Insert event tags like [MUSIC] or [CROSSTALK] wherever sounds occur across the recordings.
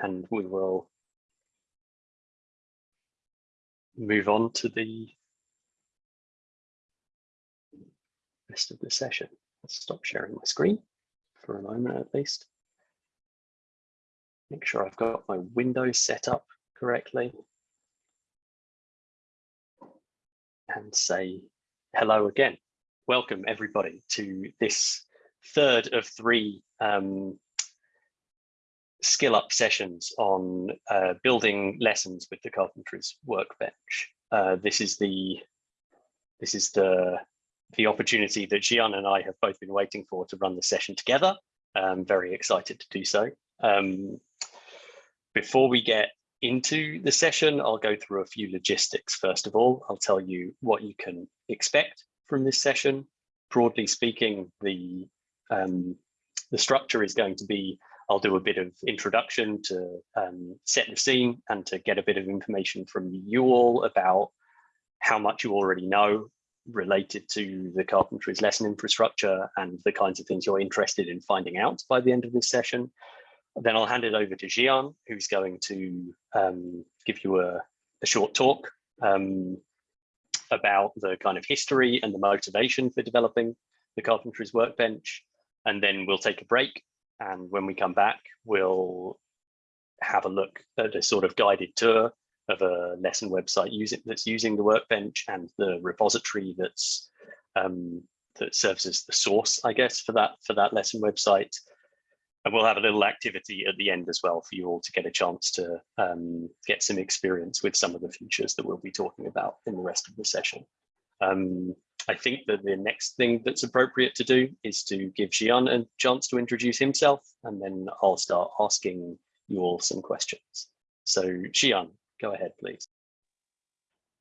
and we will move on to the rest of the session. Let's stop sharing my screen for a moment at least. Make sure I've got my windows set up correctly. And say hello again. Welcome everybody to this third of three um, skill up sessions on uh, building lessons with the carpentries workbench. Uh, this is the this is the the opportunity that Zhian and I have both been waiting for to run the session together. I'm very excited to do so. Um, before we get into the session, I'll go through a few logistics. First of all, I'll tell you what you can expect from this session. Broadly speaking, the um, the structure is going to be I'll do a bit of introduction to um, set the scene and to get a bit of information from you all about how much you already know related to the carpentry's lesson infrastructure and the kinds of things you're interested in finding out by the end of this session. Then I'll hand it over to Zhian, who's going to um, give you a, a short talk um, about the kind of history and the motivation for developing the carpentry's workbench. And then we'll take a break and when we come back, we'll have a look at a sort of guided tour of a lesson website using that's using the workbench and the repository that's um, that serves as the source, I guess, for that for that lesson website. And we'll have a little activity at the end as well for you all to get a chance to um, get some experience with some of the features that we'll be talking about in the rest of the session. Um, I think that the next thing that's appropriate to do is to give Zhian a chance to introduce himself, and then I'll start asking you all some questions. So Zhian, go ahead, please.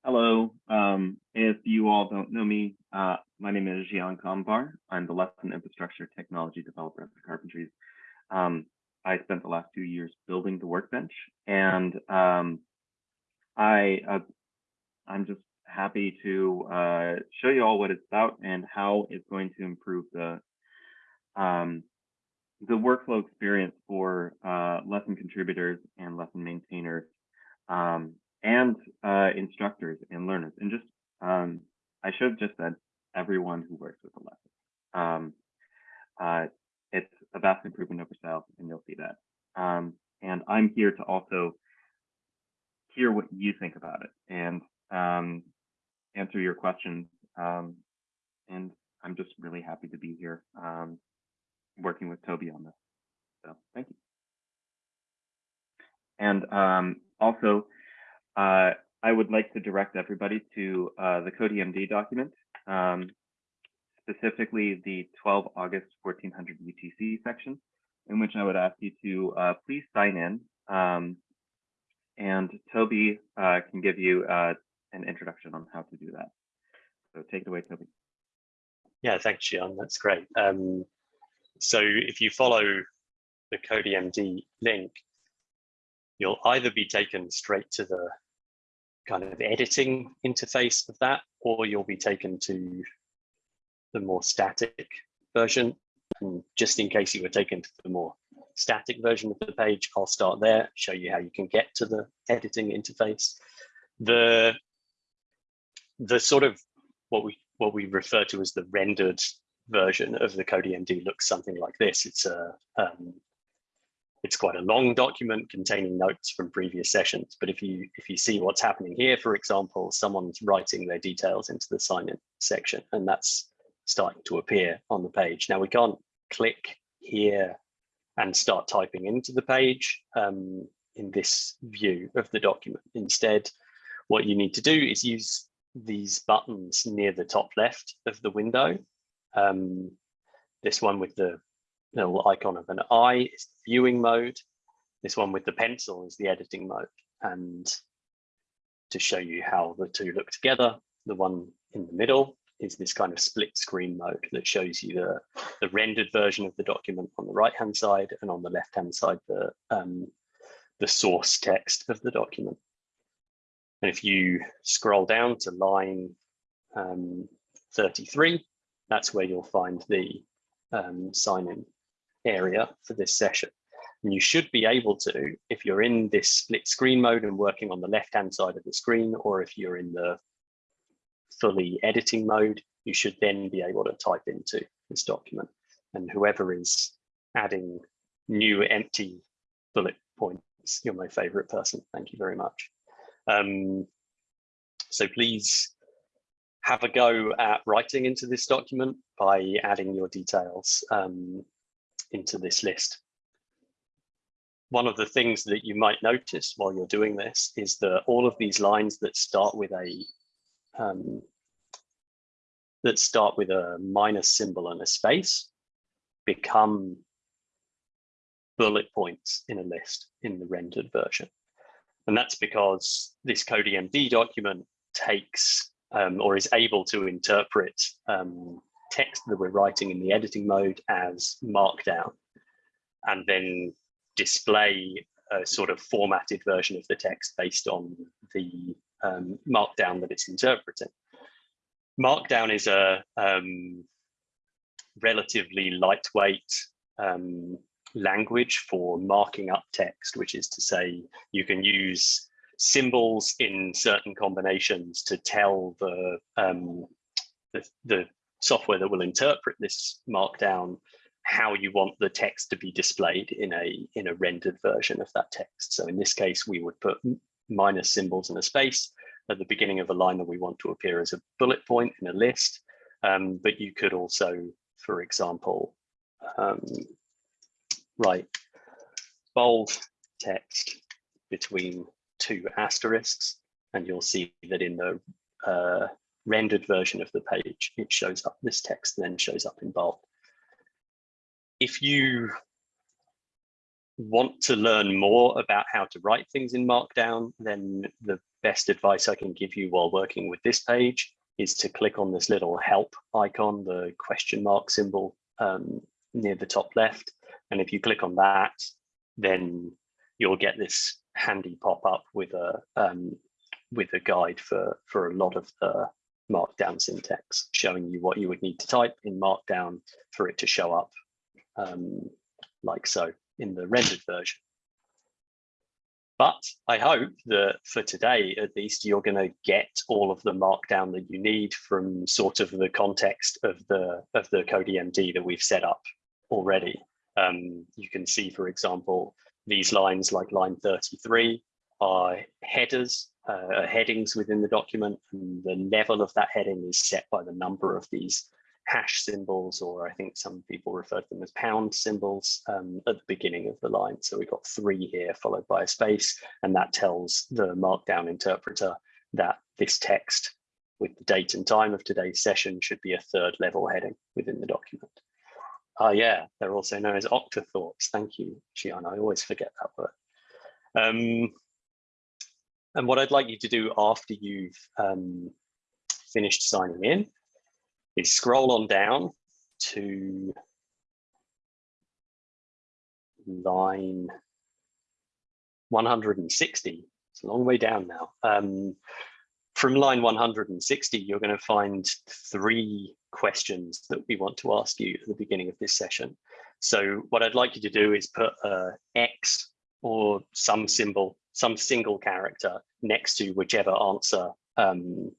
Hello. Um, if you all don't know me, uh, my name is Zhian Kamvar. I'm the lesson infrastructure technology developer at the Carpentries. Um, I spent the last two years building the workbench, and um, I uh, I'm just happy to uh, show you all what it's about and how it's going to improve the um, the workflow experience for uh, lesson contributors and lesson maintainers um, and uh, instructors and learners. And just, um, I should have just said everyone who works with the lesson. Um, uh, it's a vast improvement over style, and you'll see that. Um, and I'm here to also hear what you think about it. And um, answer your questions. Um, and I'm just really happy to be here um, working with Toby on this. So thank you. And um, also, uh, I would like to direct everybody to uh, the CodiMD document, um, specifically the 12 August 1400 UTC section, in which I would ask you to uh, please sign in. Um, and Toby uh, can give you uh, an introduction on how to do that. So take it away, Toby. Yeah, thanks, Zhian. That's great. Um, so if you follow the CodiMD link, you'll either be taken straight to the kind of editing interface of that, or you'll be taken to the more static version. And just in case you were taken to the more static version of the page, I'll start there, show you how you can get to the editing interface. The the sort of what we what we refer to as the rendered version of the CodiMD looks something like this. It's a um, it's quite a long document containing notes from previous sessions. But if you if you see what's happening here, for example, someone's writing their details into the sign in section, and that's starting to appear on the page. Now we can't click here and start typing into the page um, in this view of the document. Instead, what you need to do is use these buttons near the top left of the window. Um, this one with the little icon of an eye is the viewing mode. This one with the pencil is the editing mode. And to show you how the two look together, the one in the middle is this kind of split screen mode that shows you the, the rendered version of the document on the right hand side and on the left hand side the, um, the source text of the document. And if you scroll down to line um, 33, that's where you'll find the um, sign in area for this session. And you should be able to, if you're in this split screen mode and working on the left-hand side of the screen, or if you're in the fully editing mode, you should then be able to type into this document. And whoever is adding new empty bullet points, you're my favorite person. Thank you very much. Um, so please have a go at writing into this document by adding your details um, into this list. One of the things that you might notice while you're doing this is that all of these lines that start with a um, that start with a minus symbol and a space become bullet points in a list in the rendered version. And that's because this CodiMD document takes um, or is able to interpret um, text that we're writing in the editing mode as markdown and then display a sort of formatted version of the text based on the um, markdown that it's interpreting. Markdown is a um, relatively lightweight um, language for marking up text, which is to say you can use symbols in certain combinations to tell the, um, the, the software that will interpret this markdown how you want the text to be displayed in a in a rendered version of that text. So in this case, we would put minus symbols and a space at the beginning of a line that we want to appear as a bullet point in a list. Um, but you could also, for example, um, write bold text between two asterisks, and you'll see that in the uh, rendered version of the page, it shows up, this text then shows up in bold. If you want to learn more about how to write things in Markdown, then the best advice I can give you while working with this page is to click on this little help icon, the question mark symbol um, near the top left. And if you click on that, then you'll get this handy pop up with a um, with a guide for for a lot of the markdown syntax, showing you what you would need to type in markdown for it to show up um, like so in the rendered version. But I hope that for today, at least, you're going to get all of the markdown that you need from sort of the context of the of the CodiMD that we've set up already. Um, you can see, for example, these lines like line 33 are headers, uh, headings within the document, and the level of that heading is set by the number of these hash symbols, or I think some people refer to them as pound symbols um, at the beginning of the line. So we've got three here followed by a space, and that tells the Markdown interpreter that this text with the date and time of today's session should be a third level heading within the document. Ah, yeah, they're also known as octothorpes. Thank you, Zhian. I always forget that word. Um, and what I'd like you to do after you've um, finished signing in is scroll on down to line 160. It's a long way down now. Um, from line 160, you're going to find three questions that we want to ask you at the beginning of this session. So what I'd like you to do is put a X or some symbol, some single character next to whichever answer um,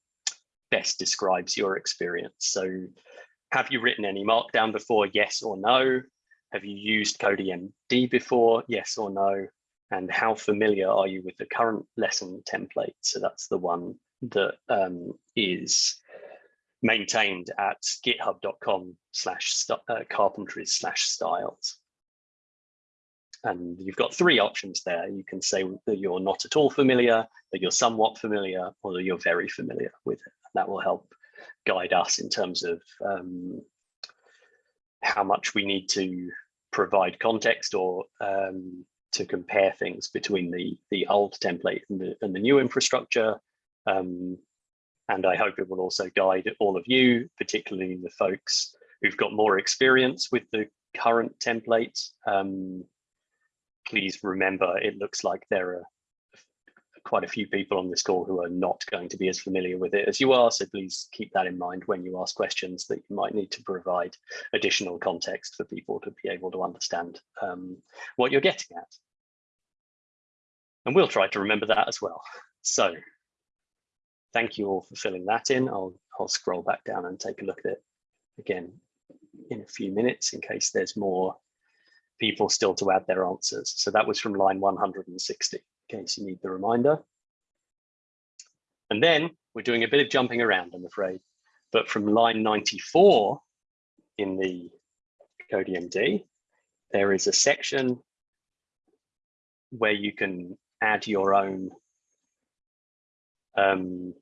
best describes your experience. So have you written any markdown before? Yes or no? Have you used CodiMD before? Yes or no? And how familiar are you with the current lesson template? So that's the one that um, is maintained at github.com slash uh, carpentries slash styles. And you've got three options there. You can say that you're not at all familiar, that you're somewhat familiar, or that you're very familiar with it. That will help guide us in terms of um, how much we need to provide context or um, to compare things between the, the old template and the, and the new infrastructure. Um, and I hope it will also guide all of you, particularly the folks who've got more experience with the current template. Um, please remember, it looks like there are quite a few people on this call who are not going to be as familiar with it as you are. So please keep that in mind when you ask questions that you might need to provide additional context for people to be able to understand um, what you're getting at. And we'll try to remember that as well. So thank you all for filling that in. I'll, I'll scroll back down and take a look at it again in a few minutes in case there's more people still to add their answers. So that was from line 160, in case you need the reminder. And then we're doing a bit of jumping around, I'm afraid. But from line 94 in the CodiMD, there is a section where you can add your own um,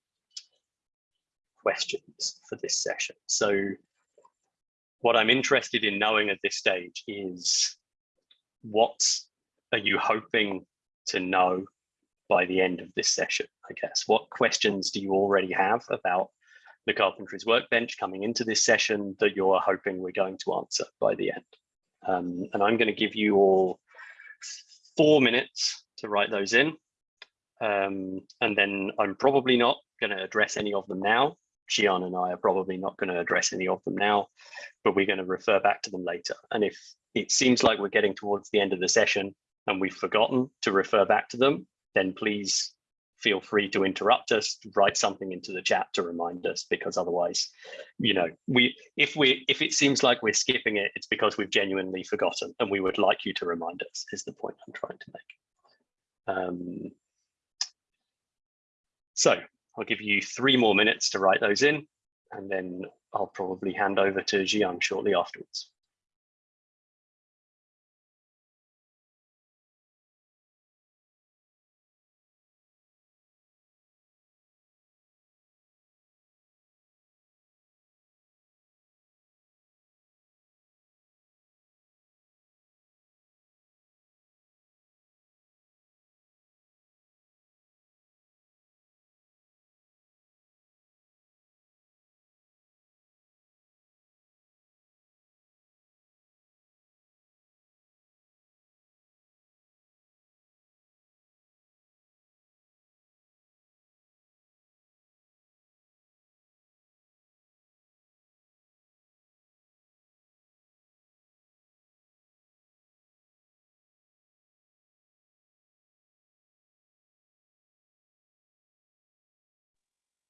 questions for this session. So what I'm interested in knowing at this stage is what are you hoping to know by the end of this session, I guess? What questions do you already have about the Carpentries Workbench coming into this session that you're hoping we're going to answer by the end? Um, and I'm going to give you all four minutes to write those in. Um, and then I'm probably not going to address any of them now. Zhian and I are probably not going to address any of them now, but we're going to refer back to them later. And if it seems like we're getting towards the end of the session and we've forgotten to refer back to them, then please feel free to interrupt us, write something into the chat to remind us, because otherwise, you know, we if we if it seems like we're skipping it, it's because we've genuinely forgotten, and we would like you to remind us. Is the point I'm trying to make. Um, so I'll give you three more minutes to write those in, and then I'll probably hand over to Zhian shortly afterwards.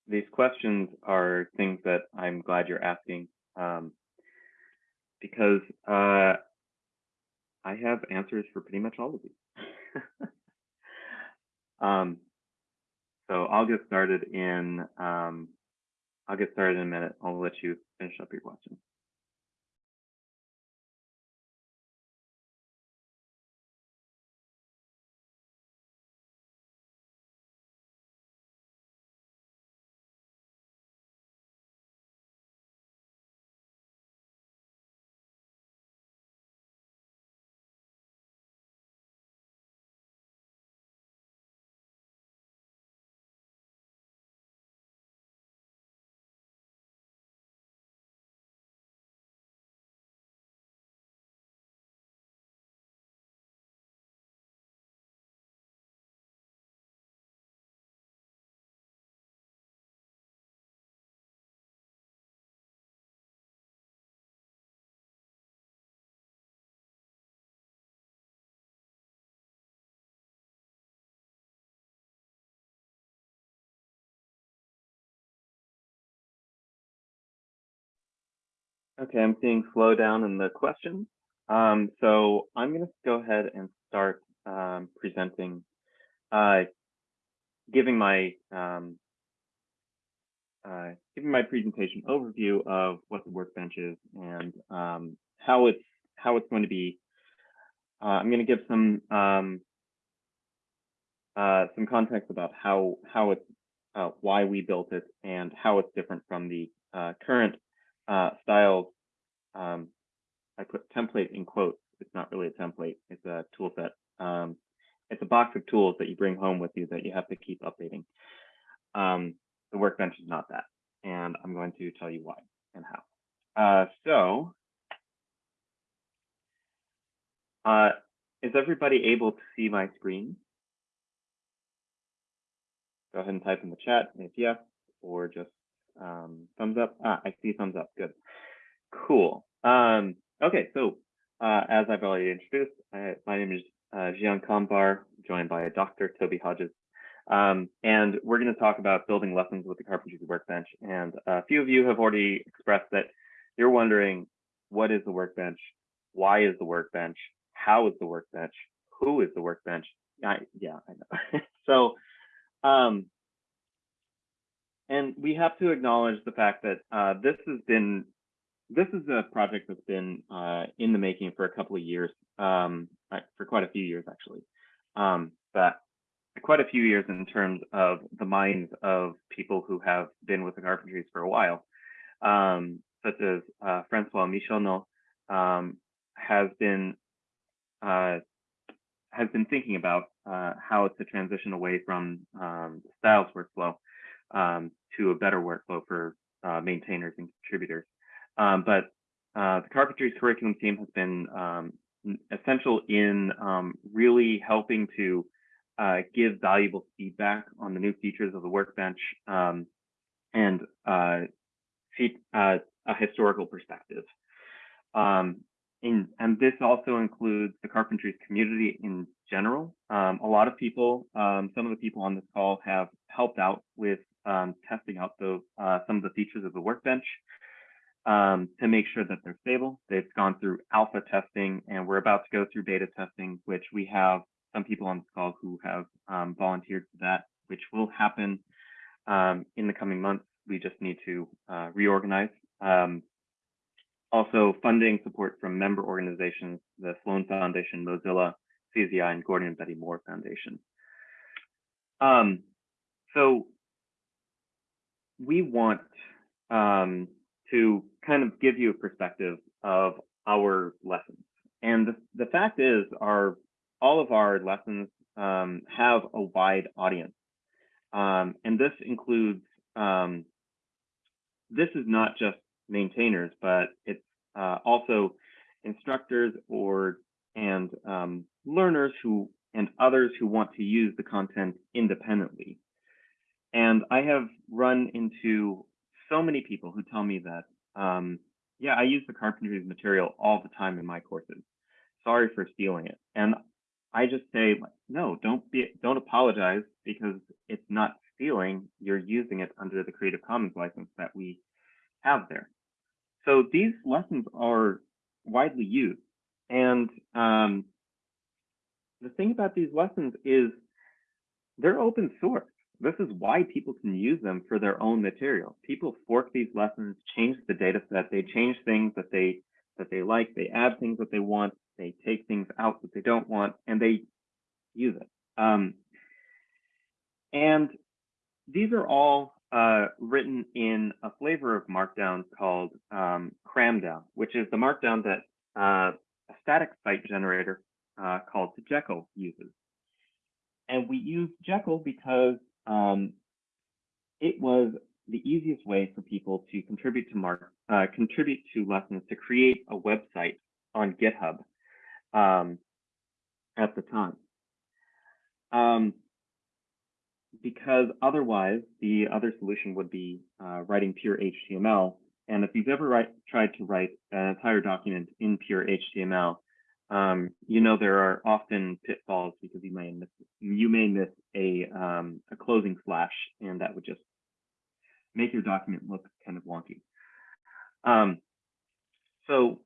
These questions are things that I'm glad you're asking um, because uh, I have answers for pretty much all of these. [LAUGHS] um, so I'll get started in um, I'll get started in a minute. I'll let you finish up your questions. Okay, I'm seeing slowdown in the questions. Um, so I'm going to go ahead and start um, presenting, uh, giving my um, uh, giving my presentation overview of what the workbench is and um, how it's how it's going to be. Uh, I'm going to give some um, uh, some context about how how it's uh, why we built it and how it's different from the uh, current uh. Um, I put template in quotes. It's not really a template. It's a tool set. Um, it's a box of tools that you bring home with you that you have to keep updating. Um, the workbench is not that, and I'm going to tell you why and how. Uh, so, uh, is everybody able to see my screen? go ahead and type in the chat if yes, or just um, thumbs up. Ah, I see thumbs up. Good. Cool. Um, okay, so uh, as I've already introduced, I, my name is uh, Zhian Kamvar, joined by Dr. Toby Hodges. Um, and we're going to talk about building lessons with the Carpentries Workbench. And a few of you have already expressed that you're wondering, what is the workbench? Why is the workbench? How is the workbench? Who is the workbench? I, yeah, I know. [LAUGHS] so, um, and we have to acknowledge the fact that uh, this has been, this is a project that's been uh, in the making for a couple of years, um, for quite a few years actually. Um, but quite a few years in terms of the minds of people who have been with the Carpentries for a while, um, such as uh, Francois Michonneau um, has been uh, has been thinking about uh, how to transition away from um, styles workflow um, to a better workflow for uh, maintainers and contributors. Um, but uh, the Carpentries curriculum team has been um, essential in um, really helping to uh, give valuable feedback on the new features of the workbench um, and uh, uh, a historical perspective. Um, in, and this also includes the carpentries community in general. Um, a lot of people, um, some of the people on this call have helped out with um, testing out the, uh, some of the features of the workbench um, to make sure that they're stable. They've gone through alpha testing and we're about to go through beta testing, which we have some people on this call who have um, volunteered for that, which will happen um, in the coming months. We just need to uh, reorganize. Um, also, funding support from member organizations, the Sloan Foundation, Mozilla, CZI, and Gordon and Betty Moore Foundation. Um, so we want um, to kind of give you a perspective of our lessons. And the, the fact is, our all of our lessons um, have a wide audience. Um, and this includes, um, this is not just maintainers, but it's uh, also instructors or and um, learners who and others who want to use the content independently. And I have run into so many people who tell me that, um, yeah, I use the carpentry's material all the time in my courses. Sorry for stealing it. And I just say, no, don't be, don't apologize because it's not stealing. You're using it under the Creative Commons license that we have there. So these lessons are widely used. And um, the thing about these lessons is they're open source. This is why people can use them for their own material. People fork these lessons, change the data set, they change things that they that they like, they add things that they want, they take things out that they don't want, and they use it. Um, and these are all uh, written in a flavor of Markdown called um, Kramdown, which is the Markdown that uh, a static site generator uh, called Jekyll uses. And we use Jekyll because um, it was the easiest way for people to contribute to Mark, uh, contribute to lessons to create a website on GitHub um, at the time. Um, because otherwise, the other solution would be uh, writing pure HTML. And if you've ever write, tried to write an entire document in pure HTML, um, you know there are often pitfalls because you may miss you may miss a um, a closing slash, and that would just make your document look kind of wonky. Um, so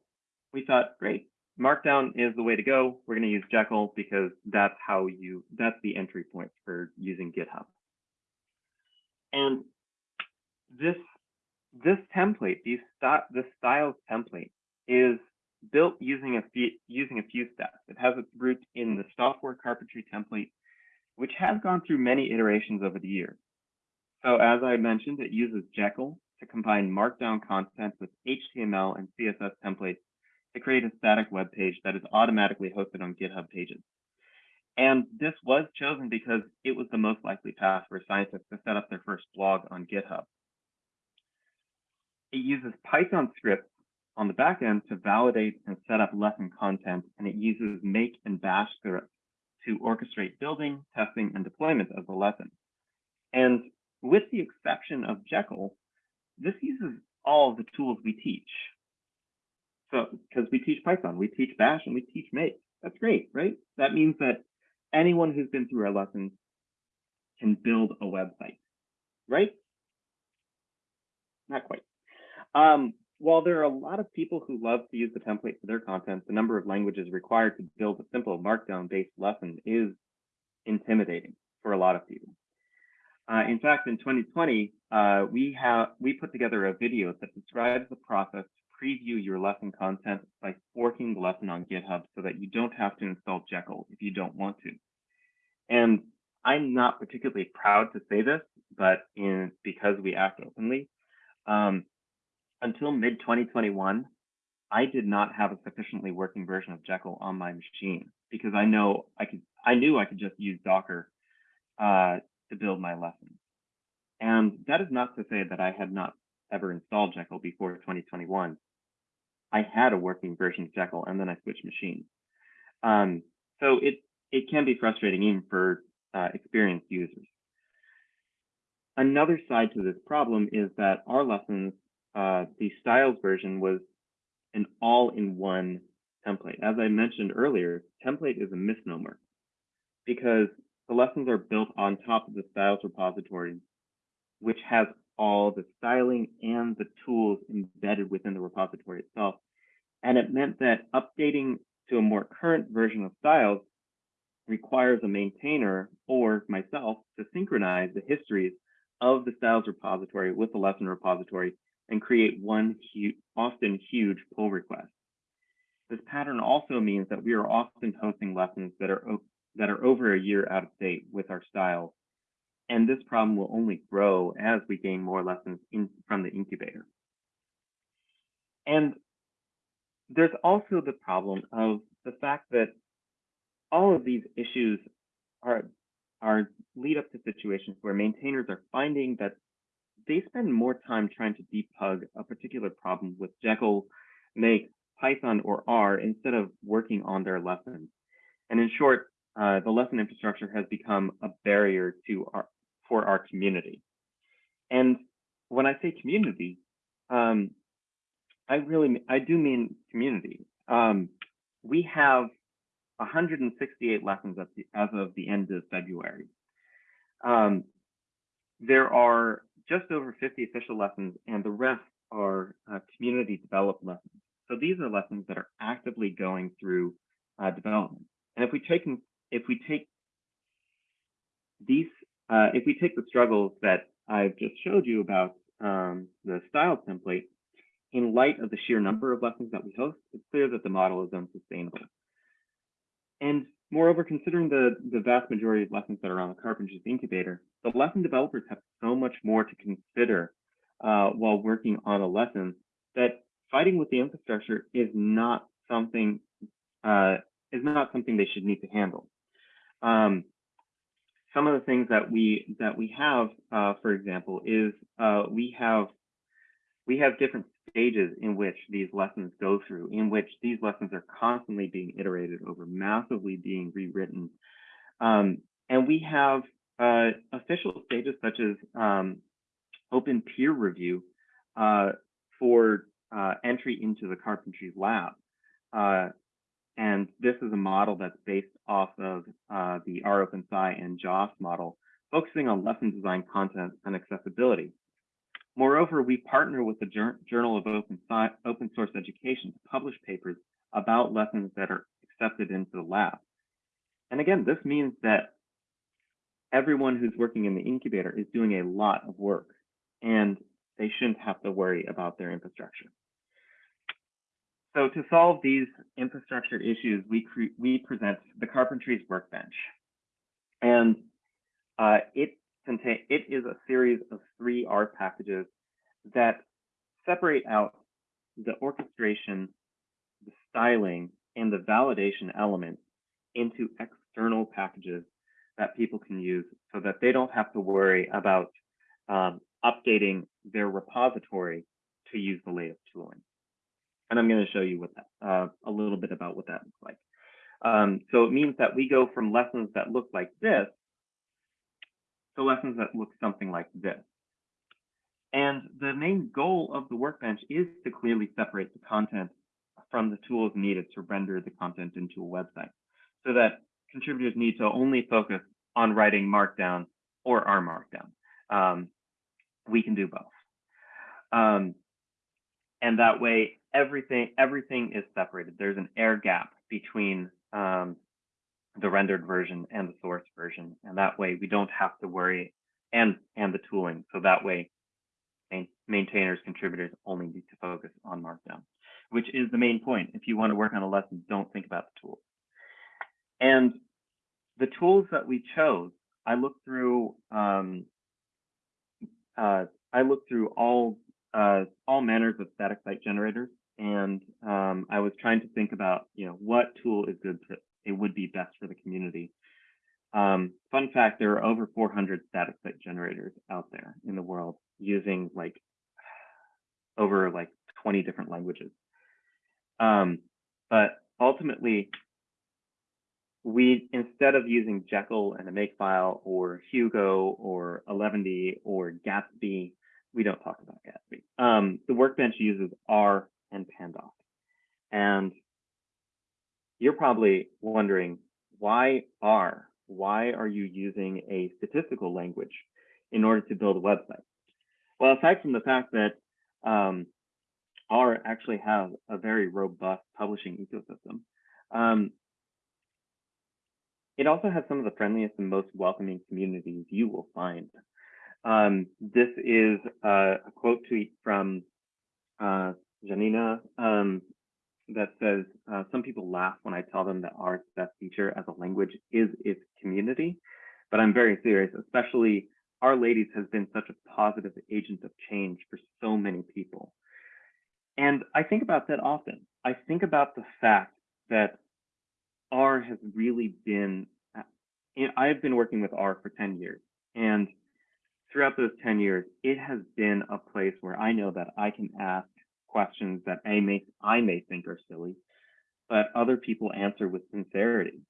we thought, great, Markdown is the way to go. We're going to use Jekyll because that's how you, that's the entry point for using GitHub. And this, this template, these this styles template is built using a few, using a few steps. It has its root in the software carpentry template, which has gone through many iterations over the years. So as I mentioned, it uses Jekyll to combine Markdown content with HTML and CSS templates to create a static web page that is automatically hosted on GitHub pages. And this was chosen because it was the most likely path for scientists to set up their first blog on GitHub. It uses Python scripts on the back end to validate and set up lesson content, and it uses make and bash scripts to orchestrate building, testing, and deployment of the lesson. And with the exception of Jekyll, this uses all the tools we teach. So, because we teach Python, we teach Bash, and we teach Make. That's great, right? That means that anyone who's been through our lessons can build a website, right? Not quite. Um, while there are a lot of people who love to use the template for their content, the number of languages required to build a simple markdown-based lesson is intimidating for a lot of people. Uh, in fact, in 2020, uh, we have we put together a video that describes the process to preview your lesson content by forking the lesson on GitHub so that you don't have to install Jekyll if you don't want to. And I'm not particularly proud to say this, but in because we act openly, um, until mid 2021, I did not have a sufficiently working version of Jekyll on my machine because I know I could I knew I could just use Docker uh, to build my lessons. And that is not to say that I had not ever installed Jekyll before 2021. I had a working version of Jekyll and then I switched machines. Um, so it, it can be frustrating even for uh, experienced users. Another side to this problem is that our lessons, uh, the styles version was an all-in-one template. As I mentioned earlier, template is a misnomer because the lessons are built on top of the styles repository, which has all the styling and the tools embedded within the repository itself. And it meant that updating to a more current version of styles requires a maintainer or myself to synchronize the histories of the styles repository with the lesson repository and create one huge, often huge pull request. This pattern also means that we are often hosting lessons that are that are over a year out of date with our styles. And this problem will only grow as we gain more lessons in, from the incubator. And there's also the problem of the fact that all of these issues are, are lead up to situations where maintainers are finding that they spend more time trying to debug a particular problem with Jekyll, Make, Python, or R instead of working on their lessons. And in short, uh, the lesson infrastructure has become a barrier to our for our community. And when I say community, um, I really I do mean community. Um, we have 168 lessons the, as of the end of February. Um, there are just over 50 official lessons, and the rest are uh, community developed lessons. So these are lessons that are actively going through uh, development. And if we take if we take these, uh, if we take the struggles that I've just showed you about um, the style template, in light of the sheer number of lessons that we host, it's clear that the model is unsustainable. And moreover, considering the, the vast majority of lessons that are on the Carpentries Incubator, the lesson developers have so much more to consider uh, while working on a lesson that fighting with the infrastructure is not something uh, is not something they should need to handle. Um, some of the things that we that we have, uh, for example, is uh, we have we have different stages in which these lessons go through, in which these lessons are constantly being iterated over, massively being rewritten, um, and we have uh, official stages such as um, open peer review uh, for uh, entry into the carpentry lab. Uh, and this is a model that's based off of uh, the rOpenSci and JOSS model, focusing on lesson design content and accessibility. Moreover, we partner with the Journal of Open, Open Source Education to publish papers about lessons that are accepted into the lab. And again, this means that everyone who's working in the incubator is doing a lot of work and they shouldn't have to worry about their infrastructure. So to solve these infrastructure issues, we, we present the Carpentries Workbench. And uh, it, contain it is a series of three R packages that separate out the orchestration, the styling, and the validation elements into external packages that people can use so that they don't have to worry about um, updating their repository to use the latest tooling and I'm going to show you what that, uh, a little bit about what that looks like. Um, so it means that we go from lessons that look like this So lessons that look something like this. And the main goal of the workbench is to clearly separate the content from the tools needed to render the content into a website so that contributors need to only focus on writing Markdown or R Markdown. Um, we can do both. Um, and that way, everything everything is separated. There's an air gap between um, the rendered version and the source version, and that way we don't have to worry and and the tooling. So that way, maintainers, contributors only need to focus on Markdown, which is the main point. If you want to work on a lesson, don't think about the tools. And the tools that we chose, I looked through. Um, uh, I looked through all uh, all manners of static site generators, and um, I was trying to think about, you know, what tool is good to, it would be best for the community. Um, fun fact, there are over 400 static site generators out there in the world using like [SIGHS] over like 20 different languages. Um, but ultimately, we instead of using Jekyll and a Makefile or Hugo or Eleventy or Gatsby, we don't talk about Gatsby. Um, the workbench uses R and Pandoc. And you're probably wondering, why R? Why are you using a statistical language in order to build a website? Well, aside from the fact that um, R actually has a very robust publishing ecosystem, um, it also has some of the friendliest and most welcoming communities you will find. Um, this is a quote tweet from uh, Janina um, that says, uh, some people laugh when I tell them that R's best feature as a language is its community, but I'm very serious, especially R-Ladies has been such a positive agent of change for so many people. And I think about that often. I think about the fact that R has really been, I've been working with R for 10 years. And throughout those 10 years, it has been a place where I know that I can ask questions that I may, I may think are silly, but other people answer with sincerity.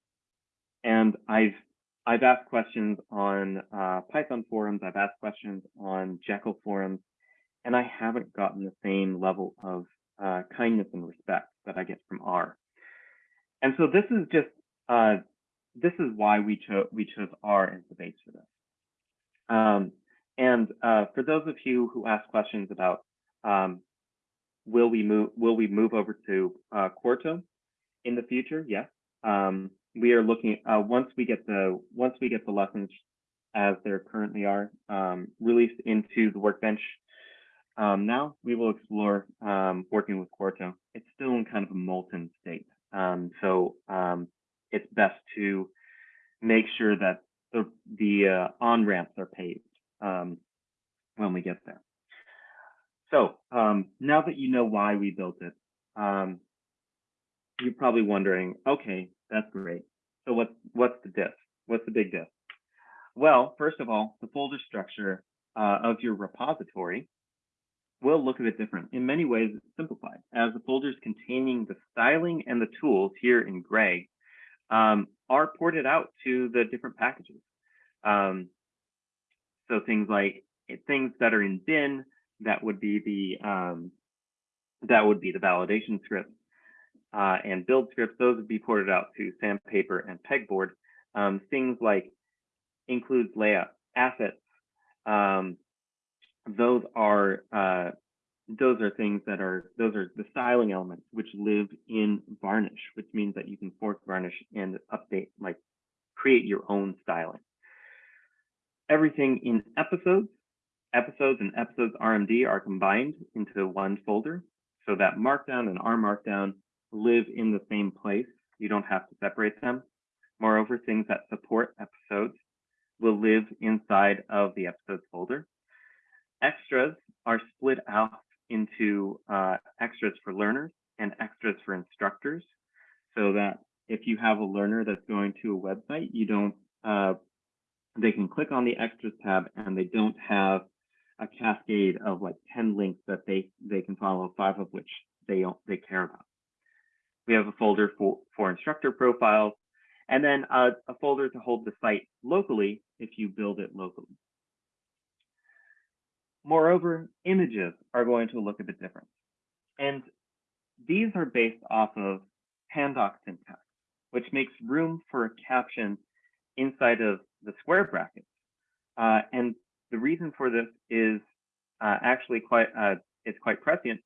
And I've I've asked questions on uh, Python forums, I've asked questions on Jekyll forums, and I haven't gotten the same level of uh, kindness and respect that I get from R. And so this is just, uh, this is why we, chose we chose R as the base for this. Um, and uh, for those of you who ask questions about um, will we move will we move over to uh, Quarto in the future? Yes. Um, we are looking uh, once we get the once we get the lessons as they currently are um, released into the workbench. Um, now we will explore um, working with Quarto. It's still in kind of a molten state, um, so um, it's best to make sure that the the uh, on ramps are paved um, when we get there. So now that you know why we built it, you're probably wondering, okay, that's great. So what's what's the diff? What's the big diff? Well, first of all, the folder structure uh, of your repository will look a bit different. In many ways, it's simplified, as the folders containing the styling and the tools here in gray um, are ported out to the different packages. Um, so things like things that are in bin, that would be the um, that would be the validation scripts uh, and build scripts, those would be ported out to Sandpaper and Pegboard. Um, things like includes layout assets. Um, those are uh, those are things that are those are the styling elements which live in Varnish, which means that you can fork Varnish and update like create your own styling. Everything in episodes, episodes and episodes RMD are combined into one folder so that Markdown and R Markdown live in the same place. You don't have to separate them. Moreover, things that support episodes will live inside of the episodes folder. Extras are split out into uh, extras for learners and extras for instructors so that if you have a learner that's going to a website, you don't, uh, they can click on the extras tab and they don't have a cascade of like 10 links that they, they can follow, five of which they they care about. We have a folder for, for instructor profiles, and then a, a folder to hold the site locally if you build it locally. Moreover, images are going to look a bit different. And these are based off of Pandoc syntax, which makes room for a caption inside of the square brackets. Uh, and the reason for this is uh, actually quite uh, it's quite prescient.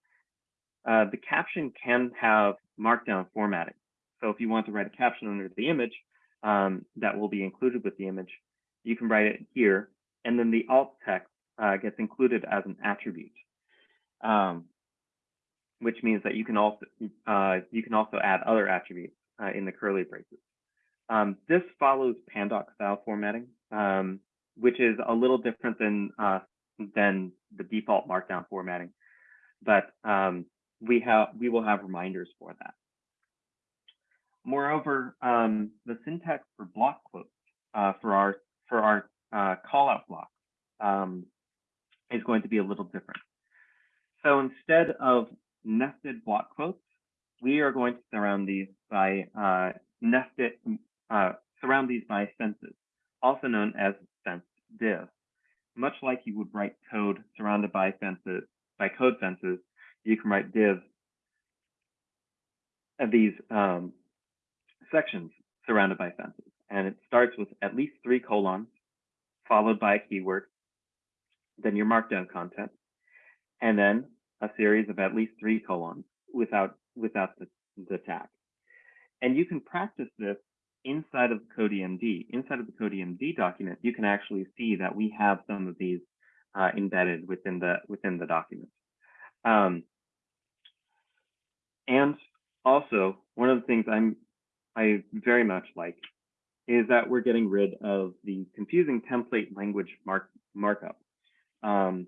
Uh, the caption can have markdown formatting. So if you want to write a caption under the image um, that will be included with the image, you can write it here, and then the alt text uh, gets included as an attribute, um, which means that you can also uh, you can also add other attributes uh, in the curly braces. Um, this follows Pandoc style formatting, um, which is a little different than uh, than the default Markdown formatting, but um, we have we will have reminders for that. Moreover, um, the syntax for block quotes uh, for our for our uh, callout blocks um, is going to be a little different. So instead of nested block quotes, we are going to surround these by uh, nested uh, surround these by fences, also known as div. Much like you would write code surrounded by fences by code fences, you can write div of these um, sections surrounded by fences. And it starts with at least three colons, followed by a keyword, then your markdown content, and then a series of at least three colons without without the, the tag. And you can practice this inside of CodiMD. Inside of the CodiMD document, you can actually see that we have some of these uh, embedded within the within the document. Um, and also, one of the things I'm I very much like is that we're getting rid of the confusing template language mark markup. Um,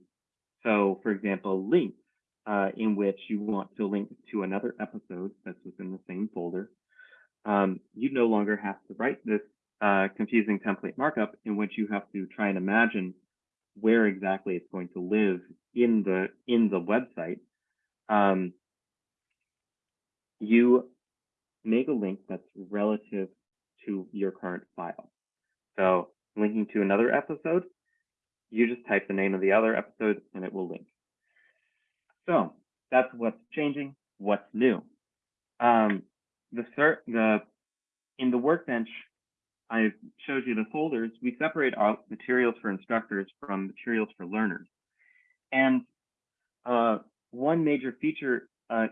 so, for example, links uh, in which you want to link to another episode that's within the same folder. Um, you no longer have to write this uh, confusing template markup in which you have to try and imagine where exactly it's going to live in the in the website. Um, you make a link that's relative to your current file. So linking to another episode, you just type the name of the other episode and it will link. So that's what's changing, what's new. Um, the, the in the workbench, I showed you the folders. We separate out materials for instructors from materials for learners. And uh, one major feature, uh,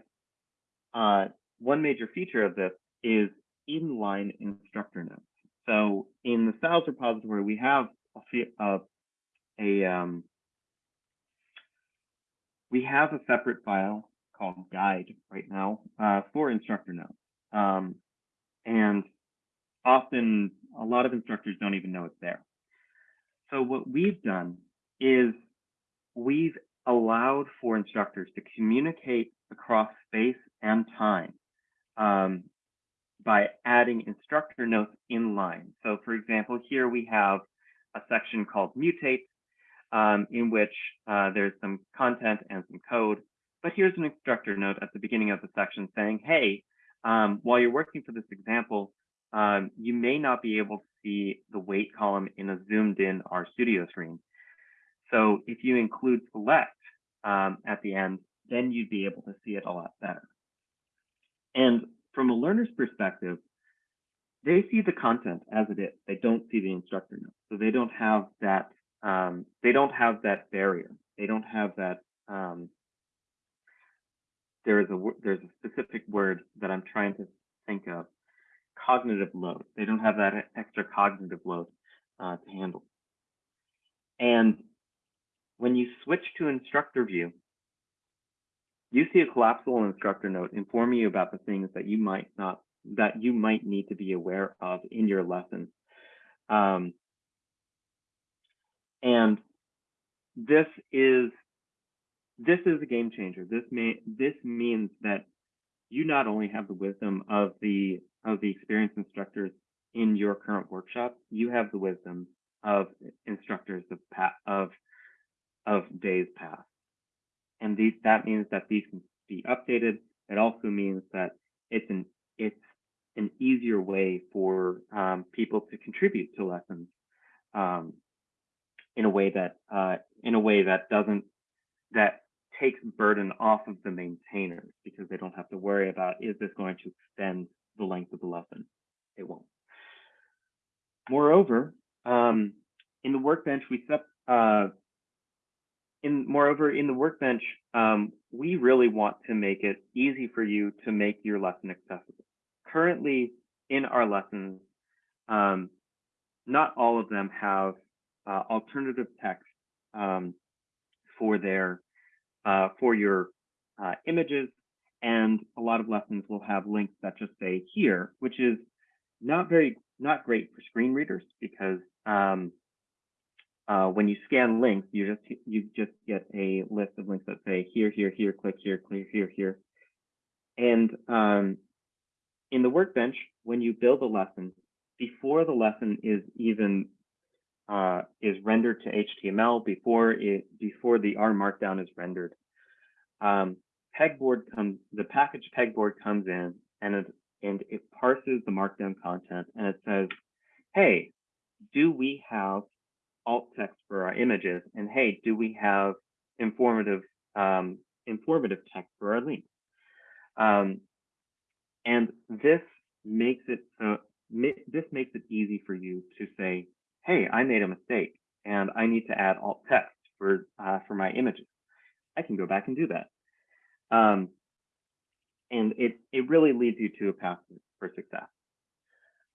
uh, one major feature of this is inline instructor notes. So in the styles repository, we have a, a, a um, we have a separate file called guide right now uh, for instructor notes. Um, and often a lot of instructors don't even know it's there. So what we've done is we've allowed for instructors to communicate across space and time um, by adding instructor notes in line. So for example, here we have a section called mutate um, in which uh, there's some content and some code. But here's an instructor note at the beginning of the section saying, hey, um, while you're working for this example, um, you may not be able to see the weight column in a zoomed in RStudio screen. So if you include select um, at the end, then you'd be able to see it a lot better. And from a learner's perspective, they see the content as it is. They don't see the instructor notes. So they don't have that um, they don't have that barrier. They don't have that. There is a there's a specific word that I'm trying to think of. Cognitive load. They don't have that extra cognitive load uh, to handle. And when you switch to instructor view, you see a collapsible instructor note informing you about the things that you might not that you might need to be aware of in your lesson. Um, and this is this is a game changer. This may this means that you not only have the wisdom of the of the experienced instructors in your current workshop, you have the wisdom of instructors of of of days past. And these that means that these can be updated. It also means that it's an it's an easier way for um, people to contribute to lessons um, in a way that uh, in a way that doesn't that takes burden off of the maintainers because they don't have to worry about is this going to extend the length of the lesson? It won't. Moreover, um, in the workbench, we set uh, in moreover in the workbench, um, we really want to make it easy for you to make your lesson accessible. Currently, in our lessons, um, not all of them have uh, alternative text um, for their uh, for your uh, images, and a lot of lessons will have links that just say here, which is not very not great for screen readers because um, uh, when you scan links, you just you just get a list of links that say here, here, here, click here, click here, here. And um, in the workbench, when you build a lesson, before the lesson is even uh, is rendered to HTML, before it before the R Markdown is rendered, um, pegboard comes the package pegboard comes in and it and it parses the Markdown content and it says, hey, do we have alt text for our images? And hey, do we have informative um, informative text for our links? Um, and this makes it uh, this makes it easy for you to say, hey, I made a mistake and I need to add alt text for uh, for my images. I can go back and do that. Um, and it it really leads you to a path for success.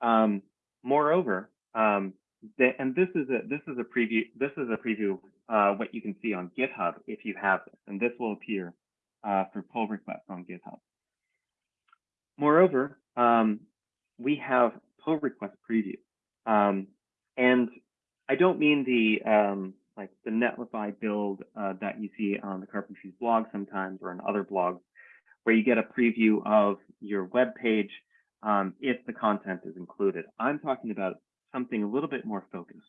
Um, moreover, um, the, and this is a this is a preview this is a preview uh, what you can see on GitHub if you have this, and this will appear uh, for pull requests on GitHub. Moreover, um, we have pull request preview, um, and I don't mean the um, like the Netlify build uh, that you see on the Carpentries blog sometimes or on other blogs, where you get a preview of your web page um, if the content is included. I'm talking about something a little bit more focused.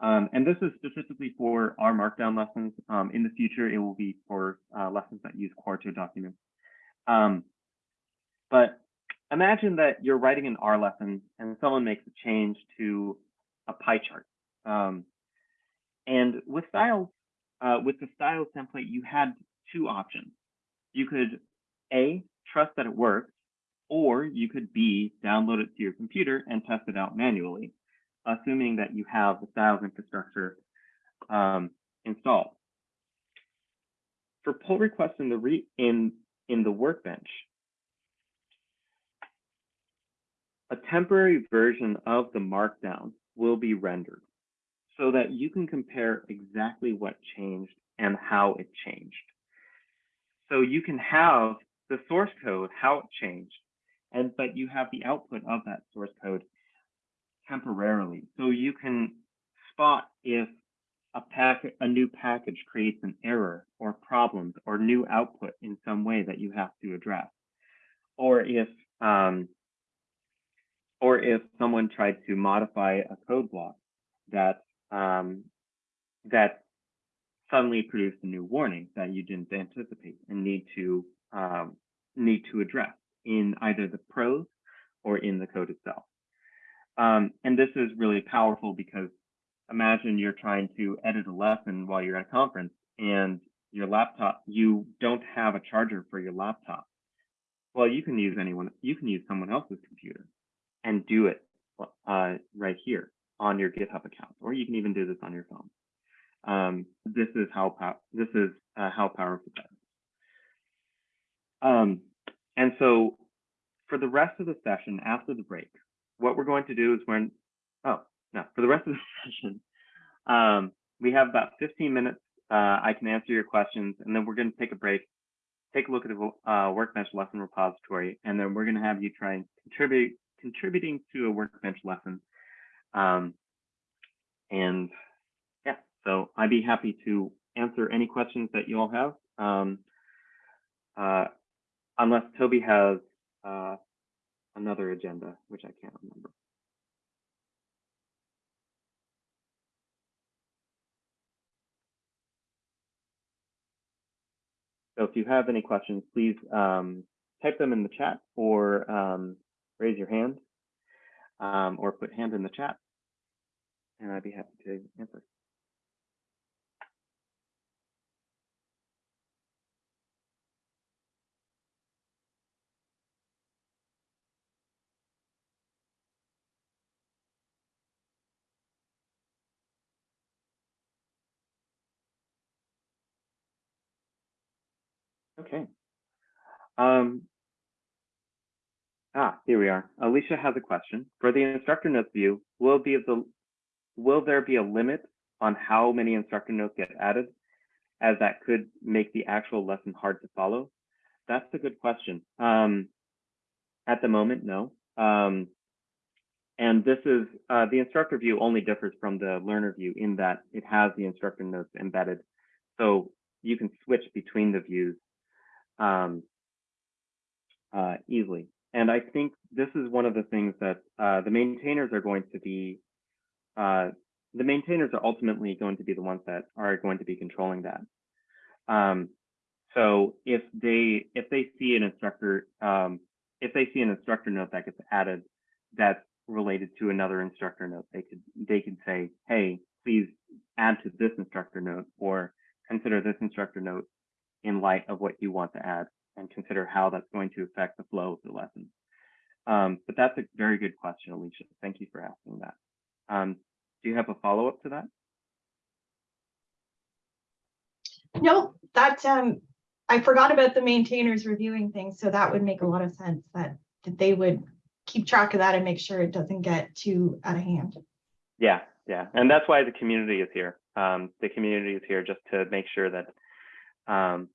Um, and this is specifically for our Markdown lessons. Um, in the future, it will be for uh, lessons that use Quarto documents. Um, but imagine that you're writing an R lesson and someone makes a change to a pie chart. Um, and with styles, uh, with the styles template, you had two options. You could A, trust that it works, or you could B, download it to your computer and test it out manually, assuming that you have the styles infrastructure um, installed. For pull requests in the re in in the workbench, a temporary version of the markdown will be rendered so that you can compare exactly what changed and how it changed. So you can have the source code, how it changed, and but you have the output of that source code temporarily. So you can spot if a packet, a new package creates an error or problems or new output in some way that you have to address, or if um, or if someone tried to modify a code block that um, that suddenly produced a new warning that you didn't anticipate and need to um, need to address in either the prose or in the code itself. Um, and this is really powerful because imagine you're trying to edit a lesson while you're at a conference and your laptop, you don't have a charger for your laptop. Well, you can use anyone, you can use someone else's computer and do it uh, right here on your GitHub account, or you can even do this on your phone. Um, this is how this is uh, how powerful that is. Um, and so for the rest of the session after the break, what we're going to do is when, oh, no, for the rest of the [LAUGHS] session, um, we have about 15 minutes. Uh, I can answer your questions, and then we're going to take a break, take a look at the uh, Workbench lesson repository, and then we're going to have you try and contribute, contributing to a Workbench lesson. Um, and yeah, so I'd be happy to answer any questions that you all have. Um, uh, unless Toby has uh, another agenda, which I can't remember. So if you have any questions, please um, type them in the chat or um, raise your hand um, or put hand in the chat. and I'd be happy to answer. Okay. Um, ah, here we are. Alicia has a question. For the instructor notes view, will be the will there be a limit on how many instructor notes get added, as that could make the actual lesson hard to follow? That's a good question. Um, at the moment, no. Um, and this is uh, the instructor view only differs from the learner view in that it has the instructor notes embedded. So you can switch between the views um, uh, easily. And I think this is one of the things that uh, the maintainers are going to be, uh, the maintainers are ultimately going to be the ones that are going to be controlling that. Um, so if they if they see an instructor um, if they see an instructor note that gets added that's related to another instructor note, they could they could say, hey, please add to this instructor note or consider this instructor note in light of what you want to add and consider how that's going to affect the flow of the lesson. Um, but that's a very good question, Alicia. Thank you for asking that. Um, do you have a follow-up to that? No, that, um, I forgot about the maintainers reviewing things, so that would make a lot of sense that, that they would keep track of that and make sure it doesn't get too out of hand. Yeah, yeah. And that's why the community is here. Um, the community is here just to make sure that um,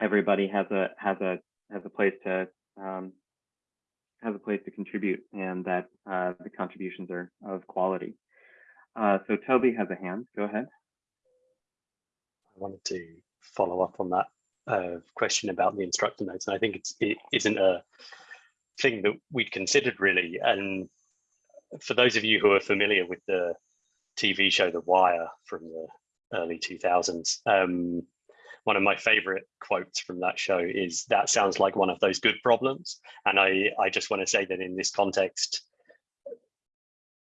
everybody has a has a has a place to um, has a place to contribute and that uh, the contributions are of quality. Uh, so Toby has a hand. Go ahead. I wanted to follow up on that uh, question about the instructor notes, and I think it's it isn't a thing that we'd considered really. And for those of you who are familiar with the TV show The Wire from the early 2000s, um, one of my favorite quotes from that show is that sounds like one of those good problems. And I, I just want to say that in this context,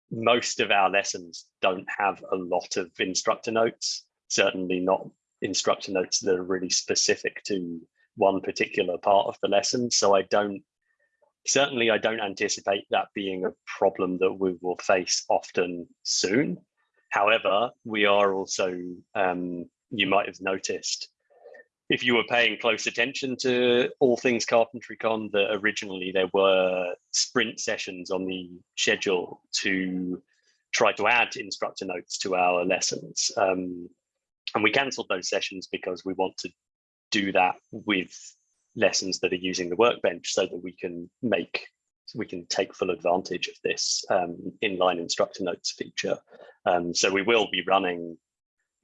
most of our lessons don't have a lot of instructor notes, certainly not instructor notes that are really specific to one particular part of the lesson. So I don't, certainly I don't anticipate that being a problem that we will face often soon. However, we are also, um, you might have noticed, if you were paying close attention to all things Carpentry Con, that originally there were sprint sessions on the schedule to try to add instructor notes to our lessons. Um, and we cancelled those sessions because we want to do that with lessons that are using the workbench so that we can make we can take full advantage of this um, inline instructor notes feature. Um, so we will be running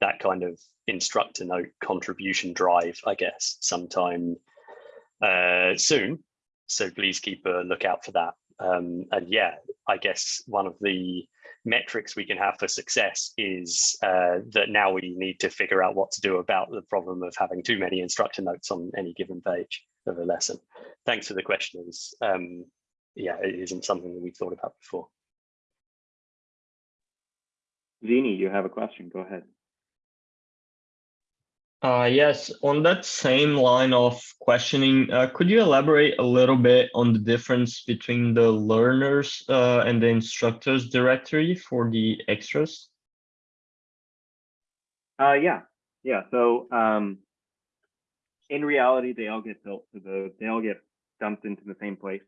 that kind of instructor note contribution drive, I guess, sometime uh, soon. So please keep a lookout for that. Um, and yeah, I guess one of the metrics we can have for success is uh, that now we need to figure out what to do about the problem of having too many instructor notes on any given page of a lesson. Thanks for the questions. Um, yeah, it isn't something that we've thought about before. Zini, you have a question. Go ahead. Uh, yes, on that same line of questioning, uh, could you elaborate a little bit on the difference between the learners uh, and the instructors directory for the extras? Uh, yeah, yeah. So um, in reality, they all get built to the, they all get dumped into the same place.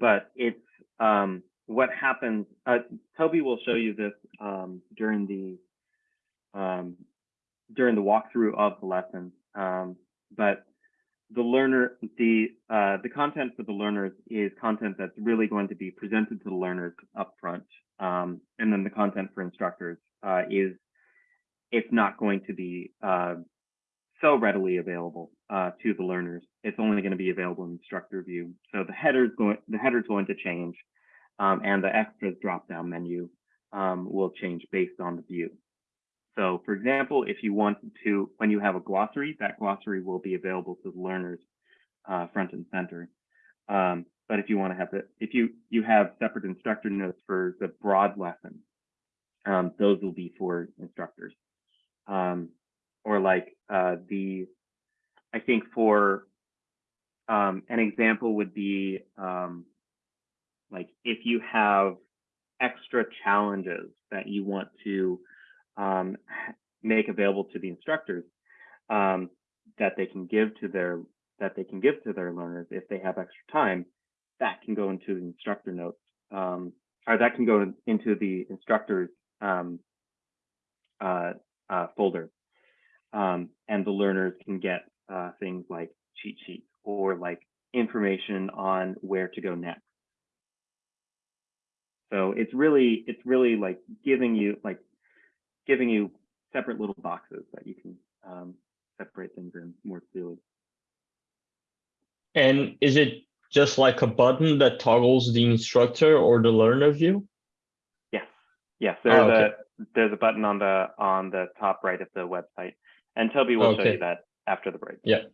But it's um, what happens. Uh, Toby will show you this um, during the um, during the walkthrough of the lesson. Um, but the learner, the uh, the content for the learners is content that's really going to be presented to the learners up front. Um, and then the content for instructors uh, is it's not going to be uh, so readily available uh, to the learners. It's only going to be available in instructor view. So the header's going the header's going to change, um, and the extras drop down menu um, will change based on the view. So for example, if you want to, when you have a glossary, that glossary will be available to the learners uh, front and center. Um, but if you want to have it, if you you have separate instructor notes for the broad lesson, um, those will be for instructors. Um, or like uh, the, I think for um, an example would be um, like if you have extra challenges that you want to um, make available to the instructors um, that they can give to their that they can give to their learners if they have extra time, that can go into the instructor notes, um, or that can go into the instructors um, uh, uh, folder, um, and the learners can get uh, things like cheat sheets or like information on where to go next. So it's really it's really like giving you like giving you separate little boxes that you can um, separate things in more clearly. And is it just like a button that toggles the instructor or the learner view? Yes, yes. There's Oh, okay. a there's a button on the on the top right of the website, and Toby will show you that after the break. Yeah,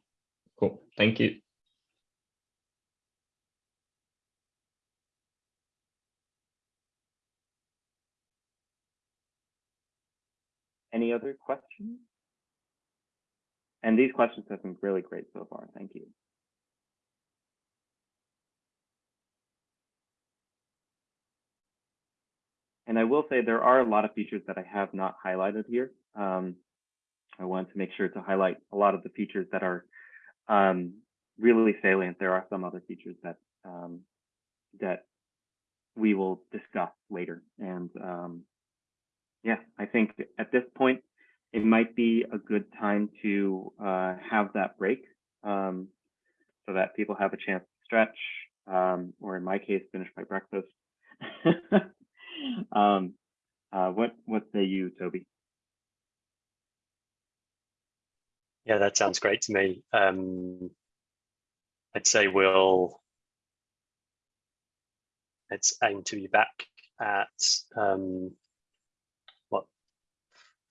cool. Thank you. Any other questions? And these questions have been really great so far. Thank you. And I will say there are a lot of features that I have not highlighted here. Um, I want to make sure to highlight a lot of the features that are um, really salient. There are some other features that um, that we will discuss later. And um, yeah, I think at this point, it might be a good time to uh, have that break um, so that people have a chance to stretch, um, or in my case, finish my breakfast. [LAUGHS] um, uh, what what say you, Toby? Yeah, that sounds great to me. Um, I'd say we'll let's aim to be back at um,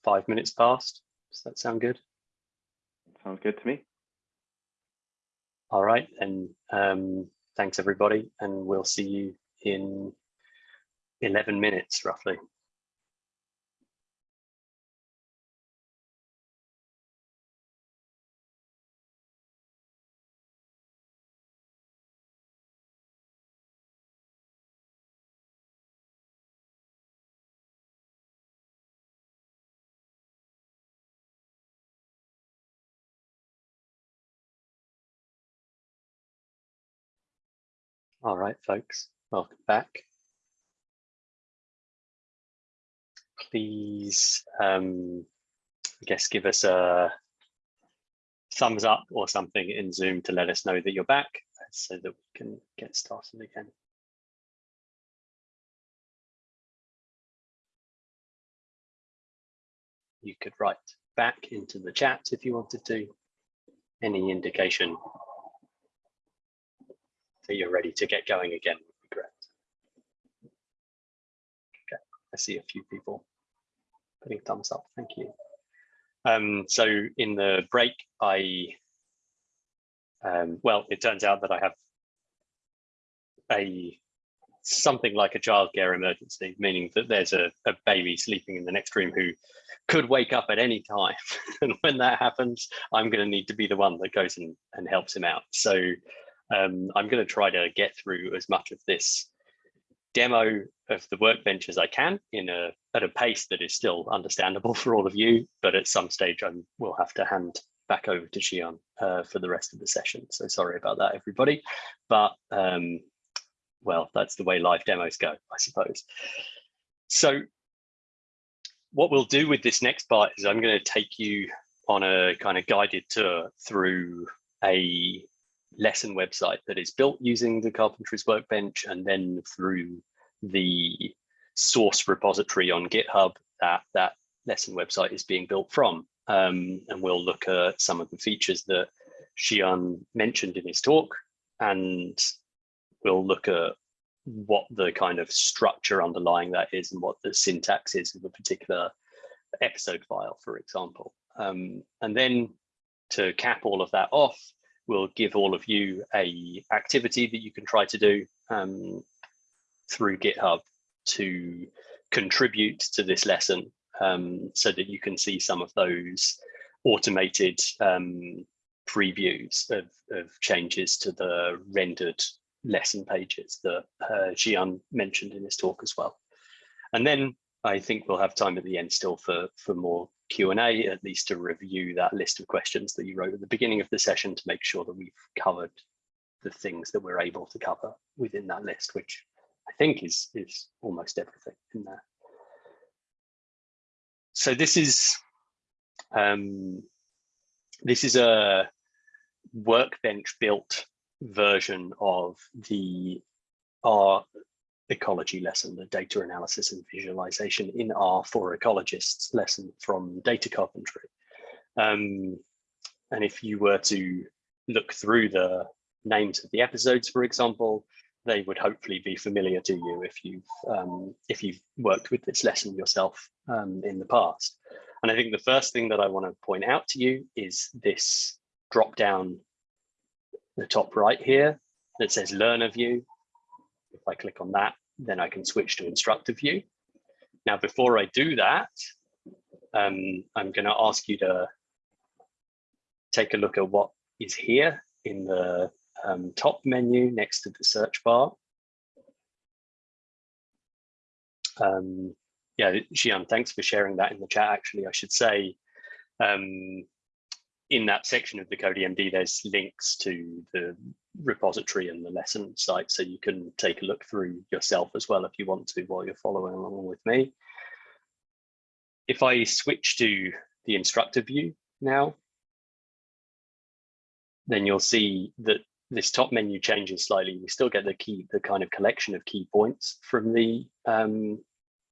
five minutes past. Does that sound good? Sounds good to me. All right, and um, thanks everybody, and we'll see you in 11 minutes roughly. All right, folks, welcome back. Please, um, I guess, give us a thumbs up or something in Zoom to let us know that you're back so that we can get started again. You could write back into the chat if you wanted to. Any indication that you're ready to get going again would be great. Okay, I see a few people putting thumbs up. Thank you. Um, so in the break, I, um, well, it turns out that I have a something like a childcare emergency, meaning that there's a, a baby sleeping in the next room who could wake up at any time. [LAUGHS] and when that happens, I'm going to need to be the one that goes and, and helps him out. So um, I'm going to try to get through as much of this demo of the workbench as I can in a at a pace that is still understandable [LAUGHS] for all of you, but at some stage I will have to hand back over to Zhian uh, for the rest of the session. So sorry about that, everybody. But um, well, that's the way live demos go, I suppose. So what we'll do with this next part is I'm going to take you on a kind of guided tour through a lesson website that is built using the Carpentries Workbench and then through the source repository on GitHub that that lesson website is being built from. Um, and we'll look at some of the features that Zhian mentioned in his talk and we'll look at what the kind of structure underlying that is and what the syntax is of a particular episode file, for example. Um, and then to cap all of that off, we'll give all of you a activity that you can try to do um, through GitHub to contribute to this lesson um, so that you can see some of those automated um, previews of, of changes to the rendered lesson pages that uh, Zhian mentioned in his talk as well. And then I think we'll have time at the end still for, for more Q&A, at least to review that list of questions that you wrote at the beginning of the session to make sure that we've covered the things that we're able to cover within that list, which I think is, is almost everything in there. So this is um, this is a workbench built version of the R ecology lesson, the data analysis and visualization in R for ecologists lesson from data carpentry. Um, and if you were to look through the names of the episodes, for example, they would hopefully be familiar to you if you've um, if you've worked with this lesson yourself um, in the past. And I think the first thing that I want to point out to you is this drop down the top right here that says learner view. If I click on that, then I can switch to instructor view. Now, before I do that, um, I'm going to ask you to take a look at what is here in the um, top menu next to the search bar. Um, yeah, Zhian, thanks for sharing that in the chat. Actually, I should say um, in that section of the CodiMD, there's links to the repository and the lesson site, so you can take a look through yourself as well if you want to while you're following along with me. If I switch to the instructor view now, then you'll see that this top menu changes slightly. We still get the key, the kind of collection of key points from the um,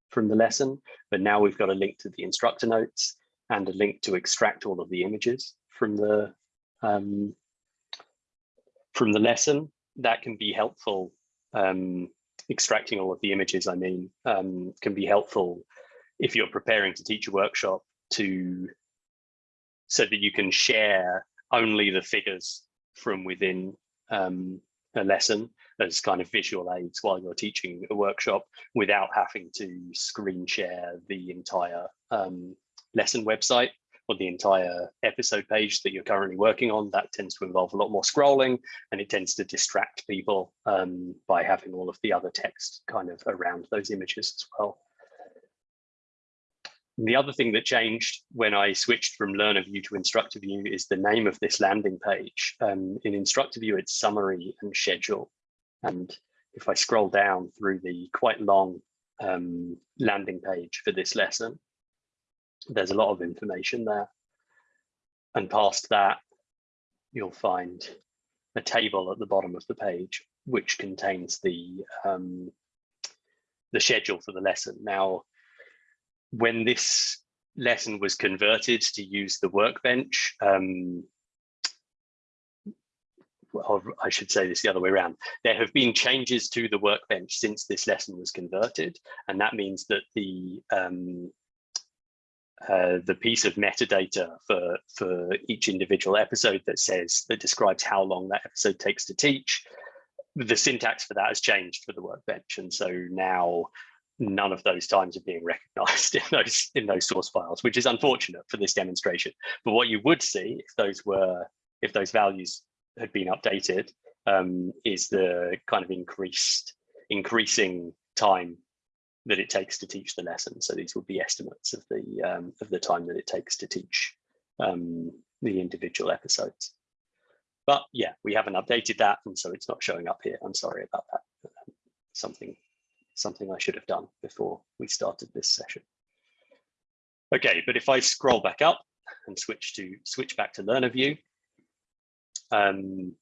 from the lesson, but now we've got a link to the instructor notes and a link to extract all of the images from the um, from the lesson. That can be helpful. Um, extracting all of the images, I mean, um, can be helpful if you're preparing to teach a workshop to so that you can share only the figures from within um, a lesson as kind of visual aids while you're teaching a workshop without having to screen share the entire um, lesson website or the entire episode page that you're currently working on. That tends to involve a lot more scrolling and it tends to distract people um, by having all of the other text kind of around those images as well. And the other thing that changed when I switched from Learner View to Instructor View is the name of this landing page. Um, in Instructor View, it's Summary and Schedule. And if I scroll down through the quite long um, landing page for this lesson, there's a lot of information there. And past that, you'll find a table at the bottom of the page, which contains the um, the schedule for the lesson. Now, when this lesson was converted to use the workbench, um, I should say this the other way around. There have been changes to the workbench since this lesson was converted, and that means that the um, uh, the piece of metadata for for each individual episode that says that describes how long that episode takes to teach, the syntax for that has changed for the workbench, and so now none of those times are being [LAUGHS] recognized in those in those source files, which is unfortunate for this demonstration. But what you would see if those were if those values had been updated um, is the kind of increased increasing time that it takes to teach the lesson. So these would be estimates of the um, of the time that it takes to teach um, the individual episodes. But yeah, we haven't updated that, and so it's not showing up here. I'm sorry about that. Something something I should have done before we started this session. Okay, but if I scroll back up and switch to switch back to learner view, um,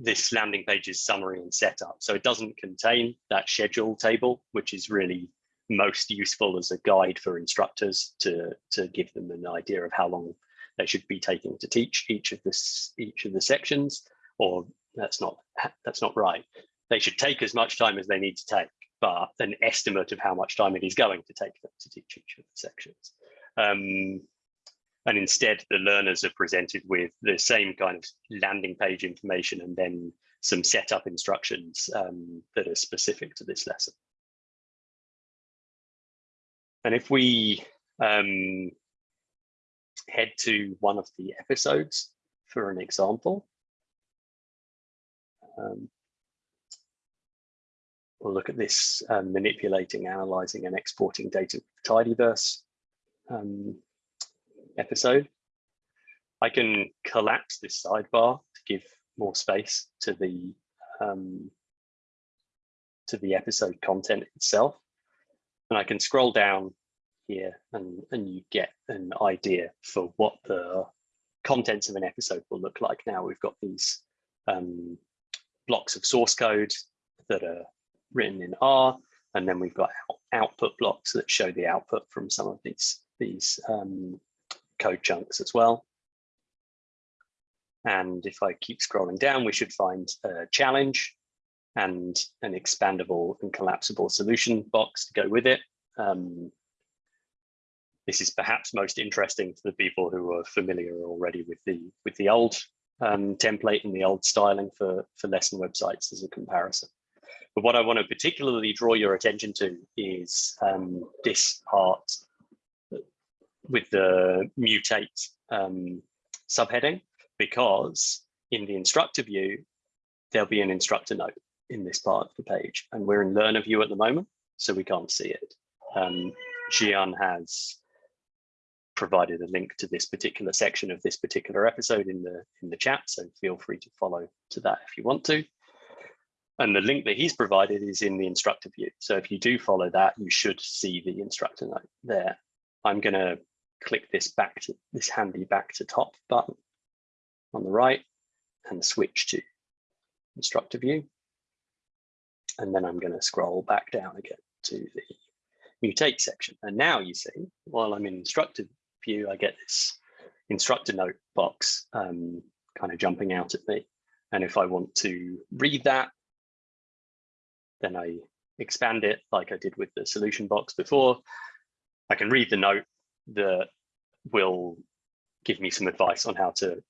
this landing page is summary and setup. So it doesn't contain that schedule table, which is really most useful as a guide for instructors to, to give them an idea of how long they should be taking to teach each of this each of the sections, or that's not that's not right. They should take as much time as they need to take but an estimate of how much time it is going to take them to teach each of the sections. Um, and instead, the learners are presented with the same kind of landing page information and then some setup instructions um, that are specific to this lesson. And if we um, head to one of the episodes for an example, um, we'll look at this um, manipulating, analyzing and exporting data with tidyverse um, episode. I can collapse this sidebar to give more space to the um, to the episode content itself. And I can scroll down here and, and you get an idea for what the contents of an episode will look like. Now we've got these um, blocks of source code that are written in R, and then we've got out output blocks that show the output from some of these, these um, code chunks as well. And if I keep scrolling down, we should find a challenge and an expandable and collapsible solution box to go with it. Um, this is perhaps most interesting to the people who are familiar already with the with the old um, template and the old styling for, for lesson websites as a comparison. But what I want to particularly draw your attention to is um, this part with the mutate um, subheading, because in the instructor view, there'll be an instructor note in this part of the page. And we're in learner view at the moment, so we can't see it. Um, Zhian has provided a link to this particular section of this particular episode in the in the chat, so feel free to follow to that if you want to. And the link that he's provided is in the instructor view. So if you do follow that, you should see the instructor note there. I'm going to click this back to this handy back to top button on the right and switch to instructor view. And then I'm going to scroll back down again to the mutate section. And now you see, while I'm in instructor view, I get this instructor note box um, kind of jumping out at me. And if I want to read that, then I expand it like I did with the solution box before. I can read the note that will give me some advice on how to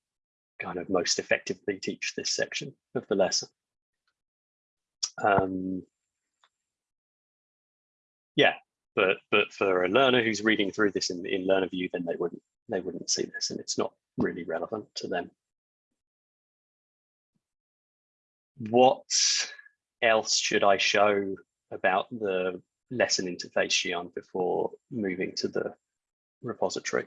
kind of most effectively teach this section of the lesson. Um, yeah, but but for a learner who's reading through this in, in learner view, then they wouldn't they wouldn't see this and it's not really relevant to them. What else should I show about the lesson interface, Zhian, before moving to the repository?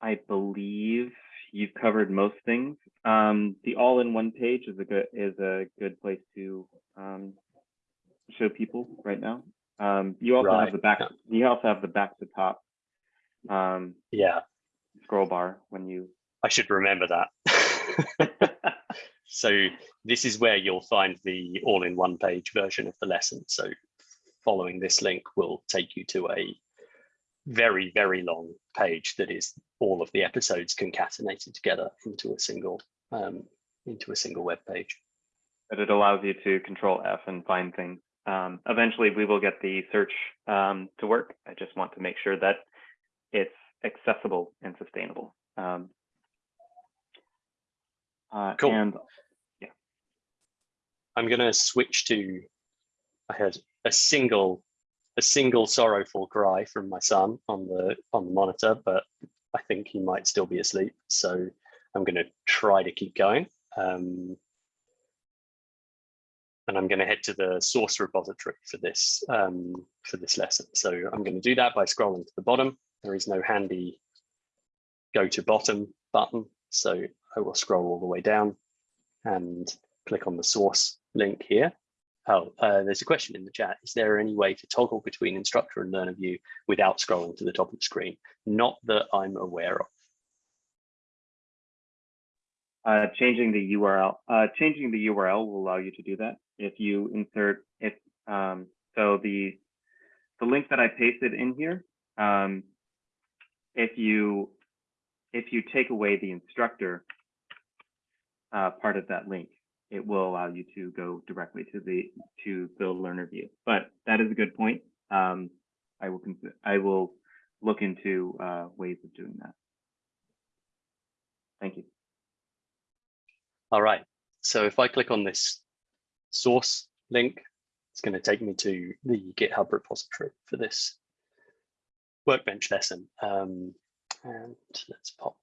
I believe you've covered most things. Um, the all-in-one page is a good is a good place to um, show people right now. Um, you also Right, have the back. yeah. You also have the back to top um, Yeah, scroll bar when you. I should remember that. [LAUGHS] [LAUGHS] so this is where you'll find the all-in-one page version of the lesson. So following this link will take you to a very, very long page that is all of the episodes concatenated together into a single um, into a single web page. but it allows you to control F and find things. Um, eventually, we will get the search um, to work. I just want to make sure that it's accessible and sustainable. Um, uh, Cool. And yeah. I'm going to switch to. I heard a single, a single sorrowful cry from my son on the on the monitor, but I think he might still be asleep. So I'm going to try to keep going. Um, and I'm going to head to the source repository for this um, for this lesson. So I'm going to do that by scrolling to the bottom. There is no handy go to bottom button, so I will scroll all the way down and click on the source link here. Oh, uh, there's a question in the chat. Is there any way to toggle between instructor and learner view without scrolling to the top of the screen? Not that I'm aware of. uh, changing the URL, uh, changing the URL will allow you to do that. If you insert, if um, so, the the link that I pasted in here, um, if you if you take away the instructor uh, part of that link, it will allow you to go directly to the to the learner view. But that is a good point. Um, I will I will look into uh, ways of doing that. Thank you. All right. So if I click on this source link It's going to take me to the GitHub repository for this workbench lesson. Um, and let's pop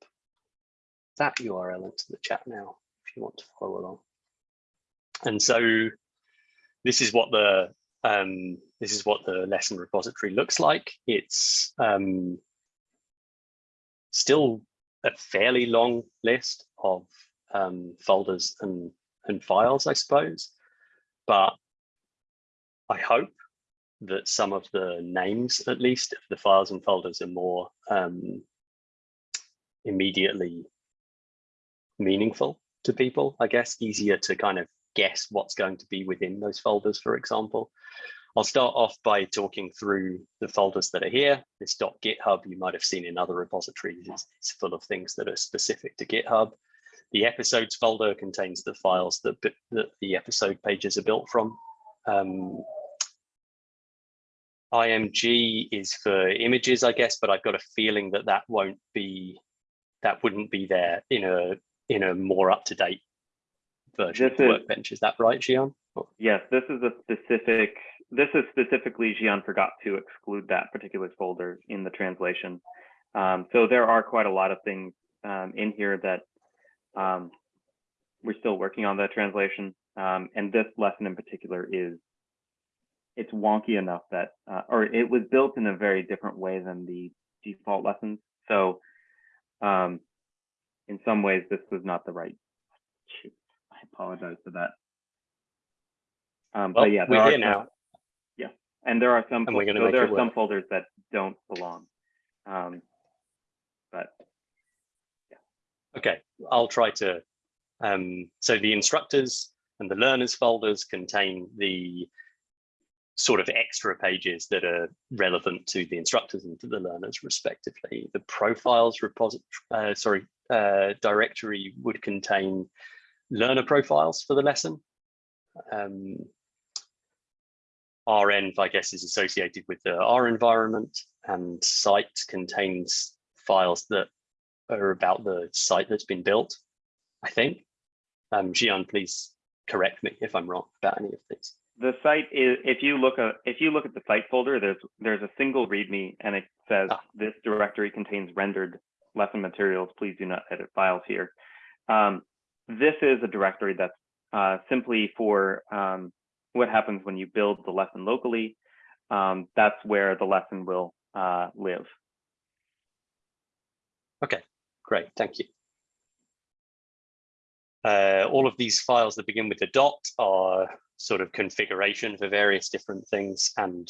that URL into the chat now if you want to follow along. And so this is what the um, this is what the lesson repository looks like. It's um, still a fairly long list of um, folders and, and files, I suppose. But I hope that some of the names, at least, of the files and folders are more um, immediately meaningful to people, I guess, easier to kind of guess what's going to be within those folders, for example. I'll start off by talking through the folders that are here. This .github you might have seen in other repositories is, is full of things that are specific to GitHub. The episodes folder contains the files that, that the episode pages are built from. Um, IMG is for images, I guess, but I've got a feeling that that won't be, that wouldn't be there in a in a more up to date version This of the is- workbench. Is that right, Zhian? Yes, this is a specific, this is specifically, Zhian forgot to exclude that particular folder in the translation. Um, so there are quite a lot of things um, in here that um, we're still working on that translation. Um, and this lesson in particular is, it's wonky enough that, uh, or it was built in a very different way than the default lessons. So um, in some ways, this was not the right, I apologize for that. Um, Well, but yeah, we're here some- now. Yeah, and there are some, And we're gonna so there are some work. folders that don't belong. Um, but yeah. Okay, I'll try to. Um, so the instructors and the learners folders contain the sort of extra pages that are relevant to the instructors and to the learners respectively. The profiles repository, uh, sorry, uh, directory would contain learner profiles for the lesson. Um, REnv, I guess, is associated with the R environment and site contains files that are about the site that's been built, I think. Um, Zhian, please correct me if I'm wrong about any of these. the site is, if you look at, if you look at the site folder, there's, there's a single README and it says Ah. this directory contains rendered lesson materials. Please do not edit files here. Um, this is a directory that's uh, simply for um, what happens when you build the lesson locally. Um, that's where the lesson will uh, live. Okay, great, thank you. Uh, all of these files that begin with a dot are sort of configuration for various different things, and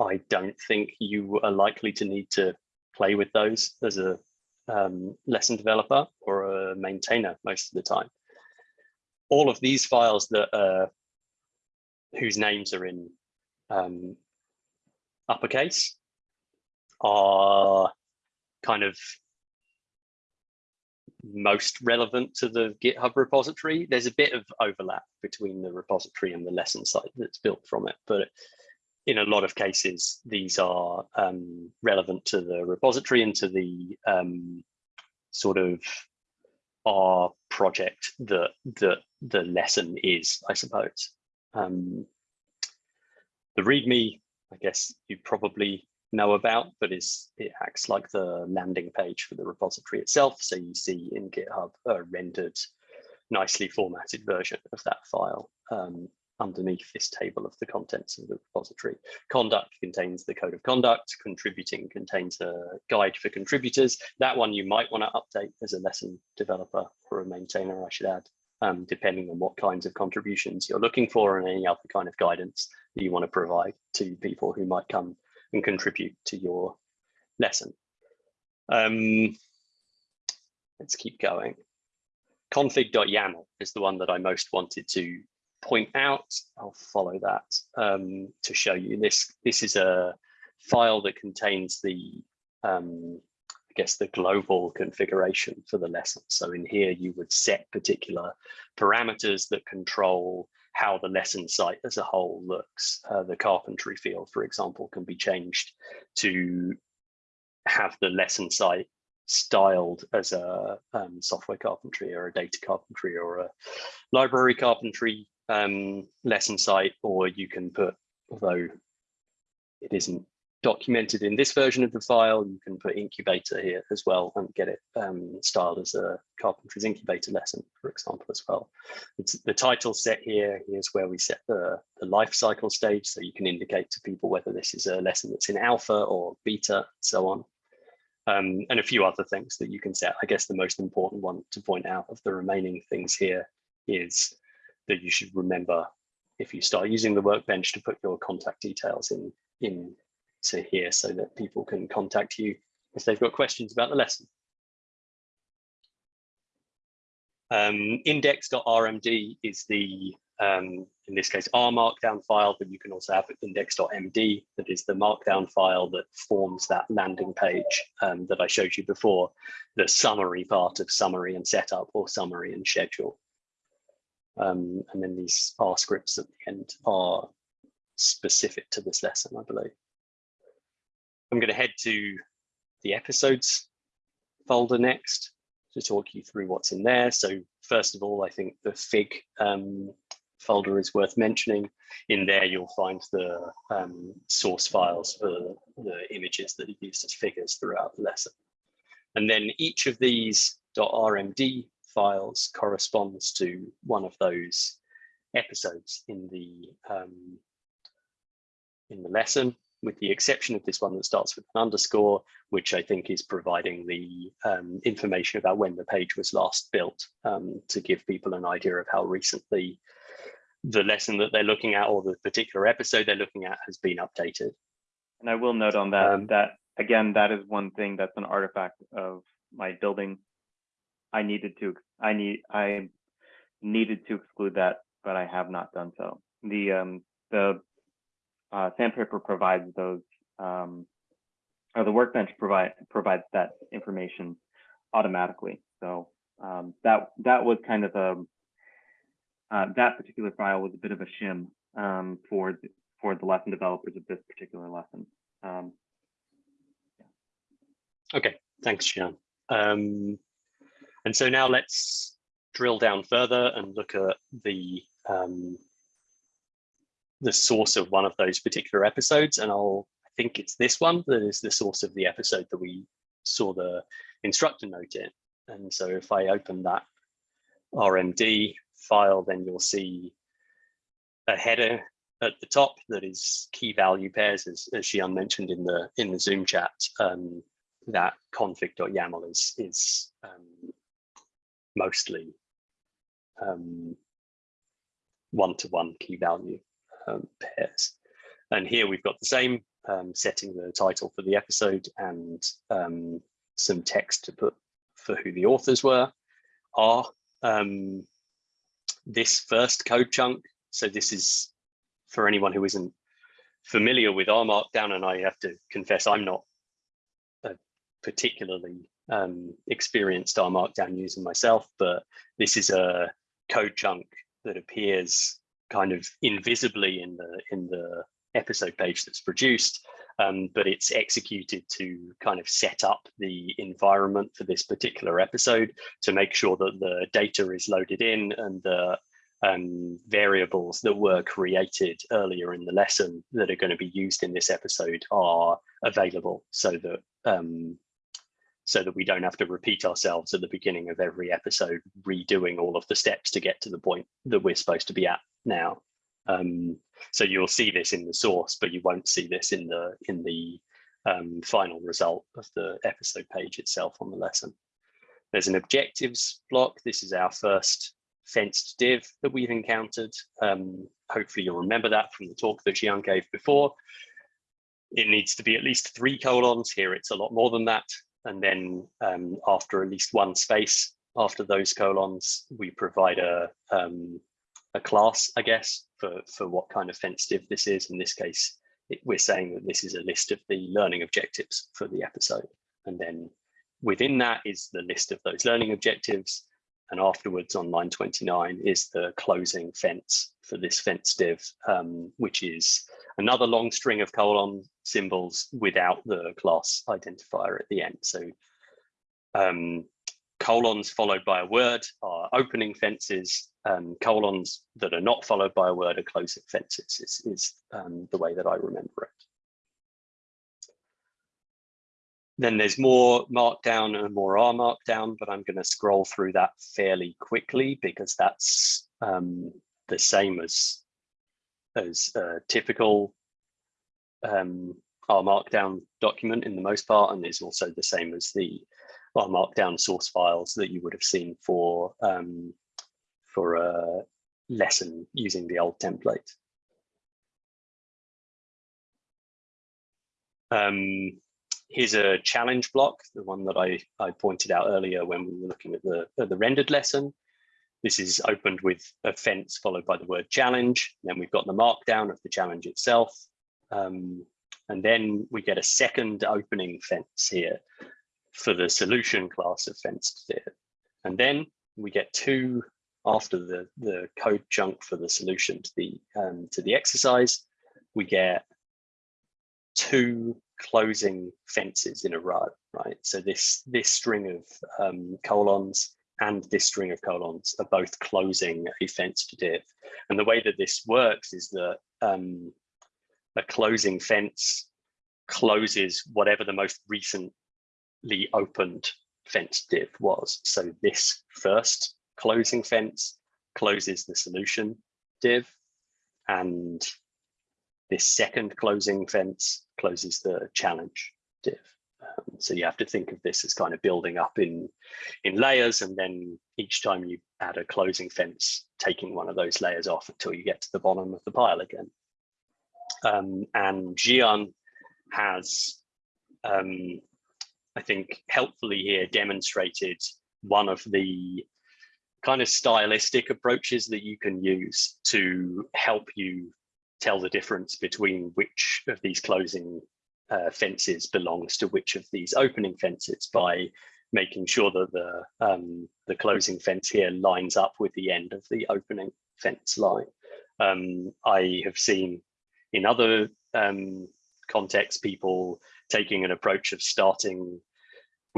I don't think you are likely to need to play with those as a um, lesson developer or maintainer most of the time. All of these files that whose names are in um, uppercase are kind of most relevant to the GitHub repository. There's a bit of overlap between the repository and the lesson site that's built from it, but in a lot of cases, these are um, relevant to the repository and to the um, sort of our project that that the lesson is, I suppose. Um, the README, I guess you probably know about, but is it acts like the landing page for the repository itself. So you see in GitHub a rendered, nicely formatted version of that file um, underneath this table of the contents of the repository. Conduct contains the code of conduct, contributing contains a guide for contributors. That one you might want to update as a lesson developer or a maintainer, I should add, um, depending on what kinds of contributions you're looking for and any other kind of guidance that you want to provide to people who might come and contribute to your lesson. Um, let's keep going. Config.yaml is the one that I most wanted to point out. I'll follow that um, to show you this. This is a file that contains the, um, I guess, the global configuration for the lesson. So in here, you would set particular parameters that control how the lesson site as a whole looks. Uh, the carpentry field, for example, can be changed to have the lesson site styled as a um, software carpentry or a data carpentry or a library carpentry um, lesson site, or you can put, although it isn't documented in this version of the file, you can put incubator here as well and get it um, styled as a carpentries incubator lesson, for example, as well. It's the title set here. Here's where we set the, the life cycle stage. So you can indicate to people whether this is a lesson that's in alpha or beta, so on. Um, and a few other things that you can set. I guess the most important one to point out of the remaining things here is that you should remember if you start using the workbench to put your contact details in, in to here so that people can contact you if they've got questions about the lesson. Um, index.rmd is the, um, in this case, R markdown file, but you can also have index.md, that is the markdown file that forms that landing page um, that I showed you before, the summary part of summary and setup or summary and schedule. Um, and then these R scripts at the end are specific to this lesson, I believe. I'm going to head to the episodes folder next to talk you through what's in there. So first of all, I think the FIG um, folder is worth mentioning. In there, you'll find the um, source files for the images that are used as figures throughout the lesson. And then each of these .rmd files corresponds to one of those episodes in the um, in the lesson with the exception of this one that starts with an underscore, which I think is providing the um, information about when the page was last built um, to give people an idea of how recently the lesson that they're looking at or the particular episode they're looking at has been updated. And I will note on that, Um, that again, that is one thing that's an artifact of my building. I needed to, I need, I needed to exclude that, but I have not done so. The, um, the uh, Sandpaper provides those, um, or the workbench provide provides that information automatically. So um, that that was kind of a uh, that particular file was a bit of a shim um, for the, for the lesson developers of this particular lesson. Um, Okay, thanks, Sean. Um, and so now let's drill down further and look at the um, the source of one of those particular episodes. And I'll I think it's this one that is the source of the episode that we saw the instructor note in. And so if I open that RMD file, then you'll see a header at the top that is key value pairs, as, as mentioned in the in the Zoom chat. Um, that config.yaml is is um, mostly um, one-to-one key value um, pairs. And here we've got the same, um, setting the title for the episode and some text to put for who the authors were are. Um, this first code chunk, so this is for anyone who isn't familiar with R Markdown, and I have to confess I'm not a particularly um, experienced R Markdown user myself, but this is a code chunk that appears kind of invisibly in the in the episode page that's produced, um, but it's executed to kind of set up the environment for this particular episode to make sure that the data is loaded in and the um, variables that were created earlier in the lesson that are going to be used in this episode are available so that um, so that we don't have to repeat ourselves at the beginning of every episode, redoing all of the steps to get to the point that we're supposed to be at now. Um, so you'll see this in the source, but you won't see this in the in the um, final result of the episode page itself on the lesson. There's an objectives block. This is our first fenced div that we've encountered. Um, hopefully you'll remember that from the talk that Zhian gave before. It needs to be at least three colons. Here it's a lot more than that. And then um, after at least one space after those colons, we provide a, um, a class, I guess, for, for what kind of fence div this is. In this case, it, we're saying that this is a list of the learning objectives for the episode. And then within that is the list of those learning objectives. And afterwards on line 29 is the closing fence for this fence div, um, which is another long string of colon symbols without the class identifier at the end. So um, colons followed by a word are opening fences, um, colons that are not followed by a word are closing fences is, is um, the way that I remember it. Then there's more markdown and more R markdown, but I'm going to scroll through that fairly quickly because that's um, the same as as a typical um, R markdown document in the most part, and is also the same as the R markdown source files that you would have seen for um, for a lesson using the old template. Um, here's a challenge block, the one that I, I pointed out earlier when we were looking at the, at the rendered lesson. This is opened with a fence followed by the word challenge. Then we've got the markdown of the challenge itself. Um, and then we get a second opening fence here for the solution class of fenced there. And then we get two after the, the code chunk for the solution to the, um, to the exercise, we get two closing fences in a row, right? So this, this string of um, colons and this string of colons are both closing a fenced div. And the way that this works is that um, a closing fence closes whatever the most recently opened fence div was. So this first closing fence closes the solution div and this second closing fence closes the challenge div. Um, so you have to think of this as kind of building up in, in layers and then each time you add a closing fence, taking one of those layers off until you get to the bottom of the pile again. Um, and Zhian has, um, I think, helpfully here demonstrated one of the kind of stylistic approaches that you can use to help you tell the difference between which of these closing uh, fences belongs to which of these opening fences by making sure that the um, the closing fence here lines up with the end of the opening fence line. Um, I have seen in other um, contexts people taking an approach of starting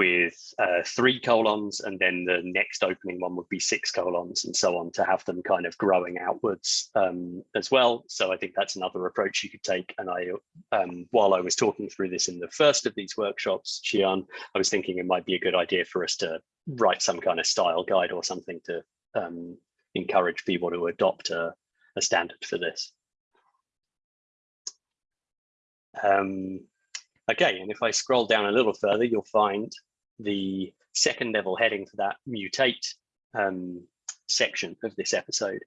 with uh, three colons and then the next opening one would be six colons and so on to have them kind of growing outwards um, as well. So I think that's another approach you could take. And I, um, while I was talking through this in the first of these workshops, Zhian, I was thinking it might be a good idea for us to write some kind of style guide or something to um, encourage people to adopt a, a standard for this. Um, Okay, and if I scroll down a little further, you'll find the second level heading for that mutate um, section of this episode.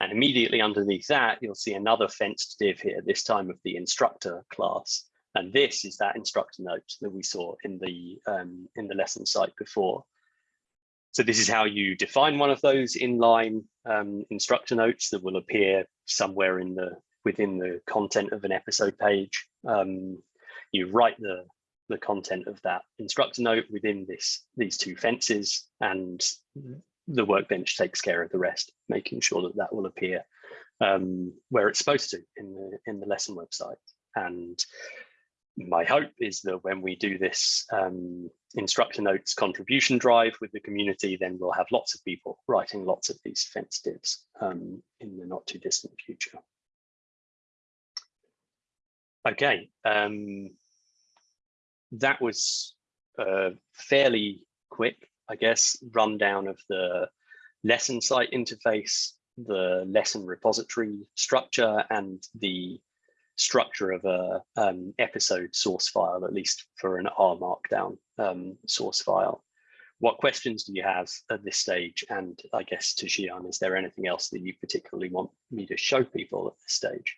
And immediately underneath that, you'll see another fenced div here, this time of the instructor class. And this is that instructor note that we saw in the um, in the lesson site before. So this is how you define one of those inline um, instructor notes that will appear somewhere in the within the content of an episode page. Um, you write the the content of that instructor note within this these two fences and the workbench takes care of the rest, making sure that that will appear um, where it's supposed to in the in the lesson website. And my hope is that when we do this um, instructor notes contribution drive with the community, then we'll have lots of people writing lots of these fence divs um, in the not too distant future. Okay, um, that was a fairly quick, I guess, rundown of the lesson site interface, the lesson repository structure, and the structure of a um, episode source file, at least for an R Markdown um, source file. What questions do you have at this stage? And I guess to Zhian, is there anything else that you particularly want me to show people at this stage?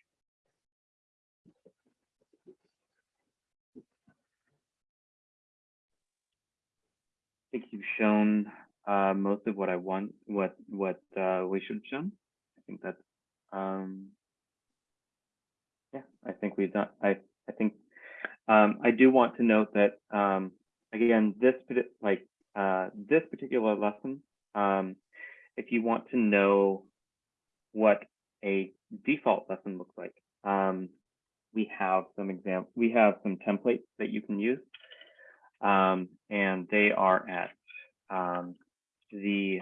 Think you've shown uh, most of what I want, what what uh, we should have shown. I think that's, um, yeah, I think we've done. I I think um, I do want to note that um, again, this like uh, this particular lesson, um, if you want to know what a default lesson looks like, um, we have some example. We have some templates that you can use um, and they are at um, the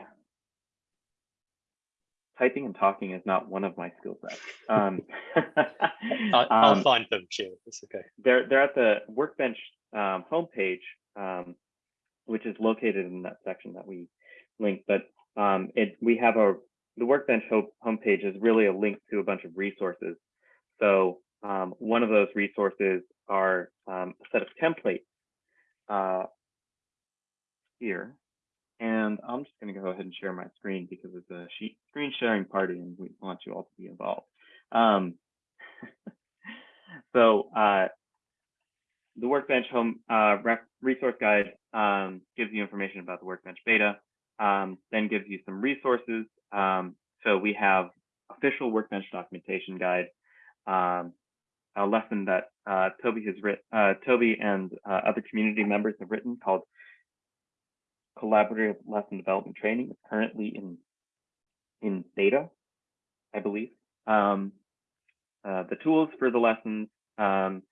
typing and talking is not one of my skill sets. Um, [LAUGHS] I, I'll um, find them, Jill. It's okay. they're they're at the workbench um, homepage, um, which is located in that section that we linked. But um, it we have a the workbench home homepage is really a link to a bunch of resources. So um, one of those resources are um, a set of templates uh, here. And I'm just going to go ahead and share my screen because it's a screen sharing party and we want you all to be involved. Um, [LAUGHS] so uh, the Workbench Home uh, Resource Guide um, gives you information about the Workbench beta, um, then gives you some resources. Um, so we have official Workbench documentation guide, um, a lesson that uh, Toby has written, uh, Toby and uh, other community members have written called Collaborative Lesson Development Training. It's currently in in beta, I believe. Um, uh, the tools for the lessons, um,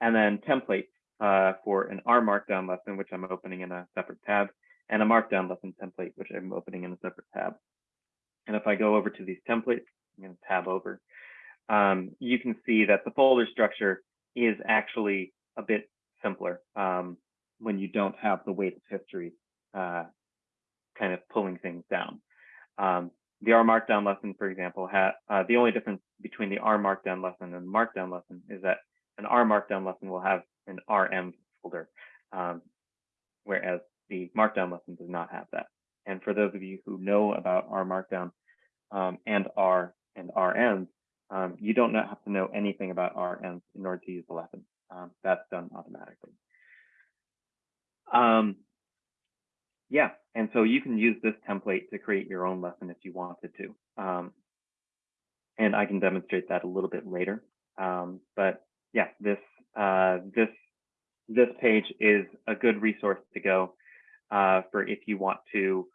and then templates uh, for an R Markdown lesson, which I'm opening in a separate tab, and a Markdown lesson template, which I'm opening in a separate tab. And if I go over to these templates, I'm going to tab over, um, you can see that the folder structure is actually a bit simpler um, when you don't have the weight of history uh, kind of pulling things down. Um, the R Markdown lesson, for example, uh, the only difference between the R Markdown lesson and the Markdown lesson is that an R Markdown lesson will have an renv folder, um, whereas the Markdown lesson does not have that. And for those of you who know about R Markdown um, and R and RMs, um, you don't have to know anything about RMs in order to use the lesson. Um, that's done automatically. Um, yeah, and so you can use this template to create your own lesson if you wanted to. Um, and I can demonstrate that a little bit later. Um, but yeah, this uh, this this page is a good resource to go uh, for if you want to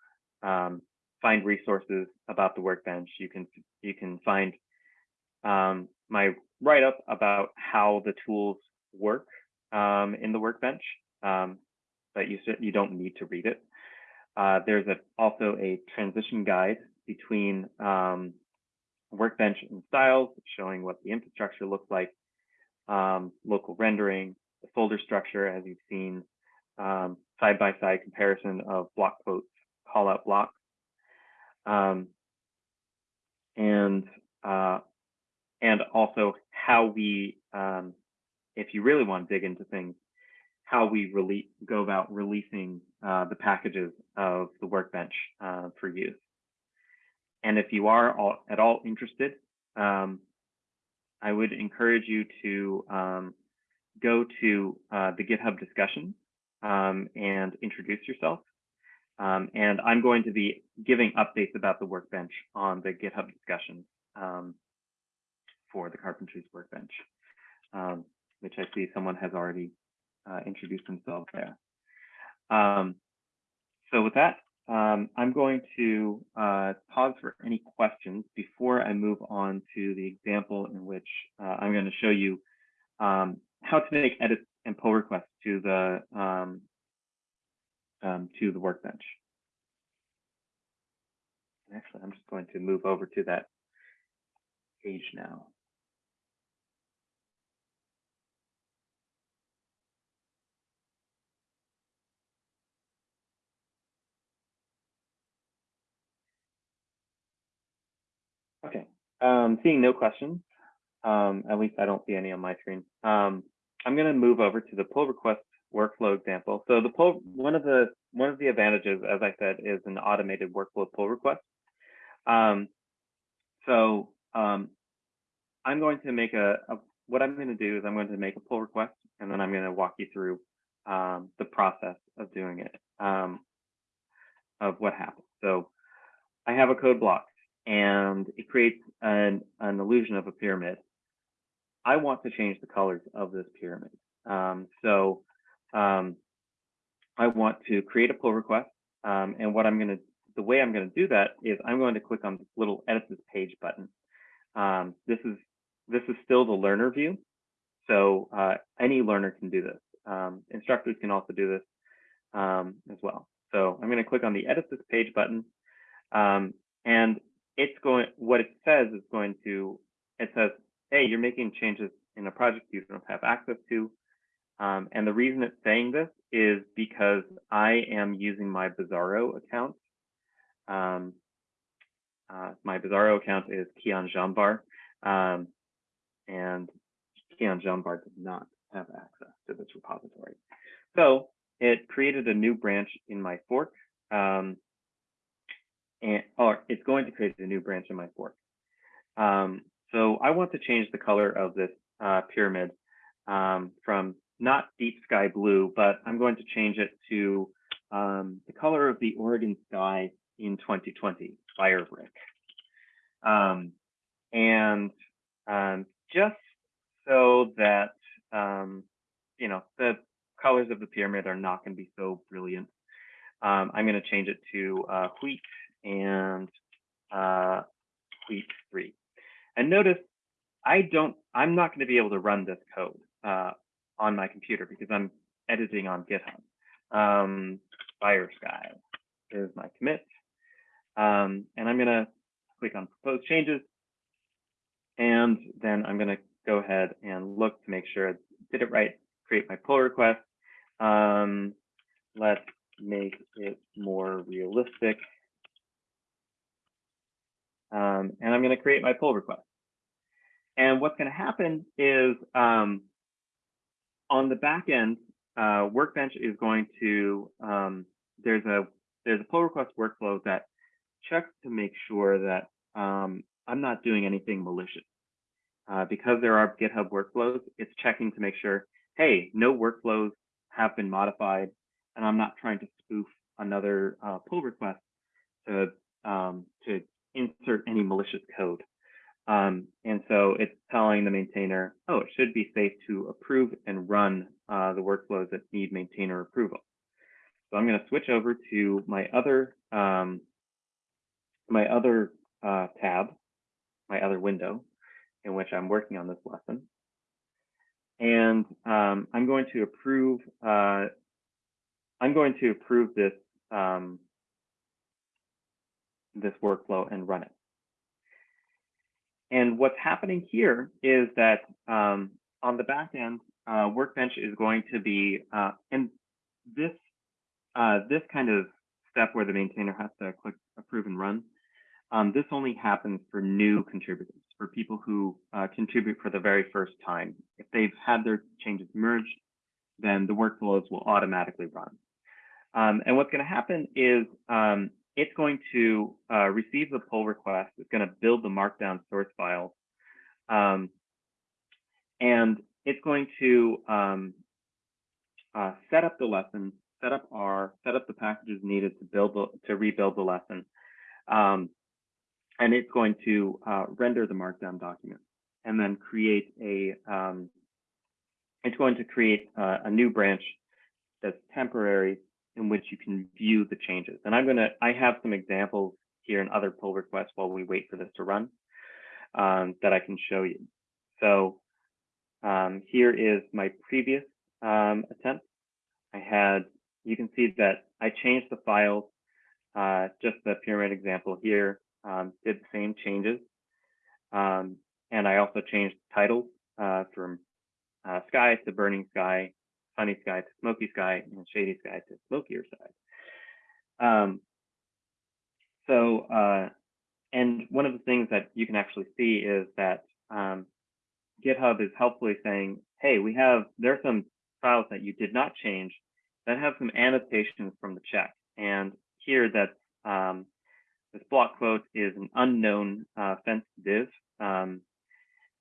um, find resources about the workbench. You can you can find um, my write up about how the tools work um, in the workbench, um, but you you don't need to read it. Uh, there's a, also a transition guide between um, workbench and styles, showing what the infrastructure looks like, um, local rendering, the folder structure, as you've seen, um, side-by-side -side comparison of block quotes, call-out blocks, um, and uh, and also how we, um, if you really want to dig into things, how we release, go about releasing uh, the packages of the workbench uh, for use. And if you are all, at all interested, um, I would encourage you to um, go to uh, the GitHub discussion um, and introduce yourself. Um, and I'm going to be giving updates about the workbench on the GitHub discussion um, for the Carpentries workbench, um, which I see someone has already uh, introduced themselves there. Um, so with that, um, I'm going to uh, pause for any questions before I move on to the example in which uh, I'm going to show you um, how to make edits and pull requests to the um, um, to the workbench. Actually, I'm just going to move over to that page now. Okay, um, seeing no questions, um, at least I don't see any on my screen. Um, I'm going to move over to the pull request workflow example. So the pull, one of the one of the advantages, as I said, is an automated workflow pull request. Um, so um, I'm going to make a, a, what I'm going to do is I'm going to make a pull request, and then I'm going to walk you through um, the process of doing it, um, of what happens. So I have a code block and it creates an, an illusion of a pyramid. I want to change the colors of this pyramid. Um, so um, I want to create a pull request. Um, and what I'm going to, the way I'm going to do that is I'm going to click on this little edit this page button. Um, this is, this is still the learner view. So uh, any learner can do this. Um, instructors can also do this um, as well. So I'm going to click on the edit this page button. and it's going, what it says is going to, it says, hey, you're making changes in a project you don't have access to. Um, and the reason it's saying this is because I am using my Bizarro account. Um, uh, my Bizarro account is Kian Jambar, um, and Kian Jambar does not have access to this repository. So it created a new branch in my fork, um, and or it's going to create a new branch in my fork. Um, so I want to change the color of this uh, pyramid um, from not deep sky blue, but I'm going to change it to um, the color of the Oregon sky in 2020, fire brick. Um, and um, just so that, um, you know, the colors of the pyramid are not going to be so brilliant, I'm going to change it to uh, wheat and uh, wheat three. And notice I don't, I'm not going to be able to run this code uh, on my computer because I'm editing on GitHub. Um, Fire Sky is my commit. Um, and I'm going to click on propose changes. And then I'm going to go ahead and look to make sure I did it right, create my pull request. Um, let's make it more realistic. Um, and I'm going to create my pull request. And what's going to happen is um, on the back end, uh, Workbench is going to um, there's a there's a pull request workflow that checks to make sure that um, I'm not doing anything malicious. Uh, because there are GitHub workflows, it's checking to make sure, hey, no workflows have been modified, and I'm not trying to spoof another uh, pull request to um, to insert any malicious code. Um, and so it's telling the maintainer, oh, it should be safe to approve and run uh, the workflows that need maintainer approval. So I'm going to switch over to my other um, my other uh, tab, my other window in which I'm working on this lesson. And um, I'm going to approve uh, I'm going to approve this um, this workflow and run it. And what's happening here is that um, on the back end, uh, Workbench is going to be, uh, and this uh, this kind of step where the maintainer has to click approve and run, um, this only happens for new contributors, for people who uh, contribute for the very first time. If they've had their changes merged, then the workflows will automatically run. Um, and what's going to happen is um, it's going to uh, receive the pull request. It's going to build the markdown source files. Um, and it's going to um, uh, set up the lesson, set up R, set up the packages needed to build the, to rebuild the lesson. Um, and it's going to uh, render the markdown document and then create a, um, it's going to create uh, a new branch that's temporary in which you can view the changes. And I'm going to, I have some examples here in other pull requests while we wait for this to run um, that I can show you. So um, here is my previous um, attempt. I had, you can see that I changed the files, uh, just the pyramid example here, um, did the same changes. Um, and I also changed titles uh, from uh, sky to burning sky sunny sky to smoky sky and shady sky to smokier side. Um, so, uh, and one of the things that you can actually see is that um, GitHub is helpfully saying, hey, we have, there are some files that you did not change that have some annotations from the check. And here that um, this block quote is an unknown uh, fence div. Um,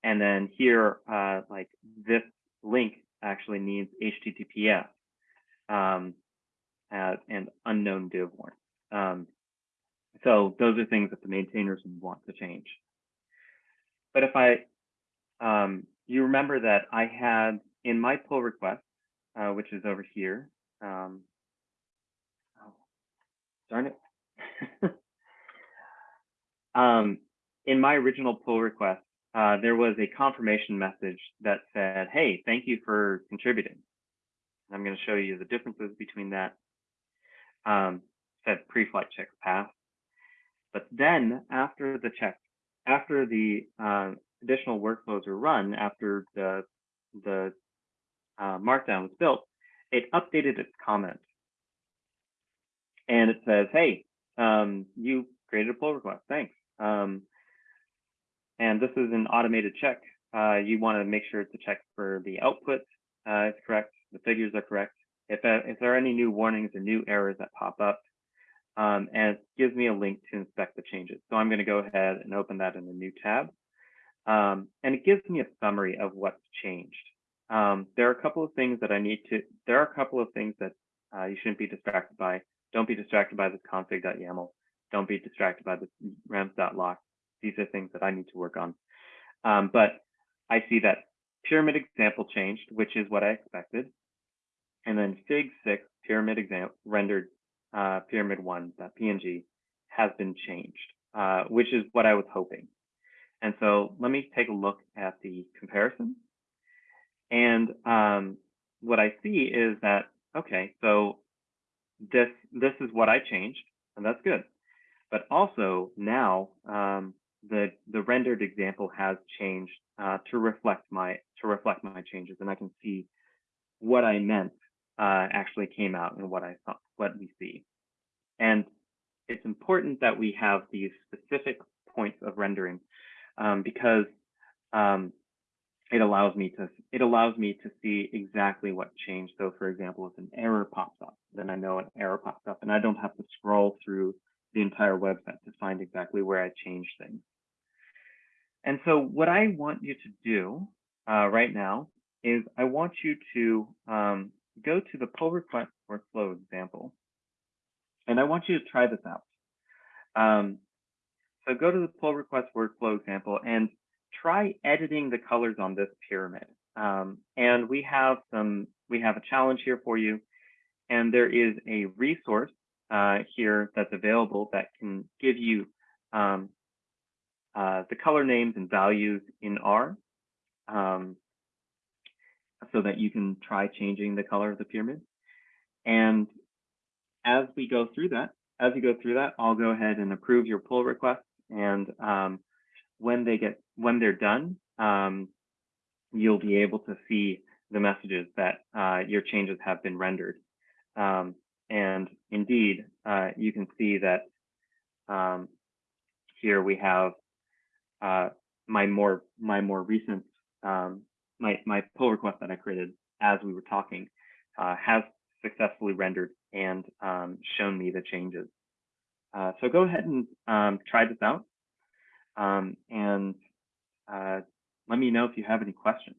and then here, uh, like this link actually needs HTTPS um, as an unknown div. Um, so those are things that the maintainers want to change. But if I, um, you remember that I had in my pull request, uh, which is over here, um, oh, darn it. [LAUGHS] um, in my original pull request, uh, there was a confirmation message that said, hey, thank you for contributing. I'm going to show you the differences between that. Um, said pre-flight checks passed. But then after the check, after the uh, additional workflows were run, after the the uh, markdown was built, it updated its comment. And it says, hey, um, you created a pull request, thanks. Um, and this is an automated check. Uh, you want to make sure to check for the output uh, is correct, the figures are correct. If, uh, if there are any new warnings or new errors that pop up, um, and it gives me a link to inspect the changes. So I'm going to go ahead and open that in a new tab. Um, and it gives me a summary of what's changed. Um, there are a couple of things that I need to, there are a couple of things that uh, you shouldn't be distracted by. Don't be distracted by this config.yaml. Don't be distracted by this renv.lock. These are things that I need to work on. Um, but I see that pyramid example changed, which is what I expected. And then fig six pyramid example rendered uh, pyramid one, PNG has been changed, uh, which is what I was hoping. And so let me take a look at the comparison. And um, what I see is that, okay, so this, this is what I changed, and that's good. But also now um, the, the rendered example has changed uh, to reflect my to reflect my changes, and I can see what I meant uh, actually came out and what I thought, what we see. And it's important that we have these specific points of rendering um, because um, it allows me to it allows me to see exactly what changed. So for example, if an error pops up, then I know an error popped up and I don't have to scroll through the entire website to find exactly where I changed things. And so what I want you to do uh, right now is I want you to um, go to the pull request workflow example. And I want you to try this out. Um, so go to the pull request workflow example and try editing the colors on this pyramid. Um, and we have some, we have a challenge here for you. And there is a resource uh, here that's available that can give you um, uh, the color names and values in R um, so that you can try changing the color of the pyramid. And as we go through that, as you go through that, I'll go ahead and approve your pull request. And um, when they get when they're done, um, you'll be able to see the messages that uh, your changes have been rendered. Um, and indeed, uh, you can see that um, here we have uh, my more my more recent um, my my pull request that I created as we were talking uh, has successfully rendered and um, shown me the changes. Uh, so go ahead and um, try this out um, and uh, let me know if you have any questions.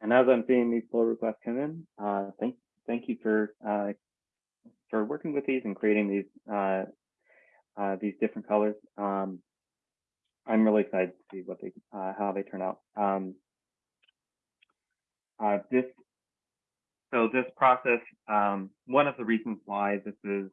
And as I'm seeing these pull requests come in, uh, thank thank you for uh, for working with these and creating these uh, uh, these different colors. Um, I'm really excited to see what they uh, how they turn out. Um, uh, this so this process, um, one of the reasons why this is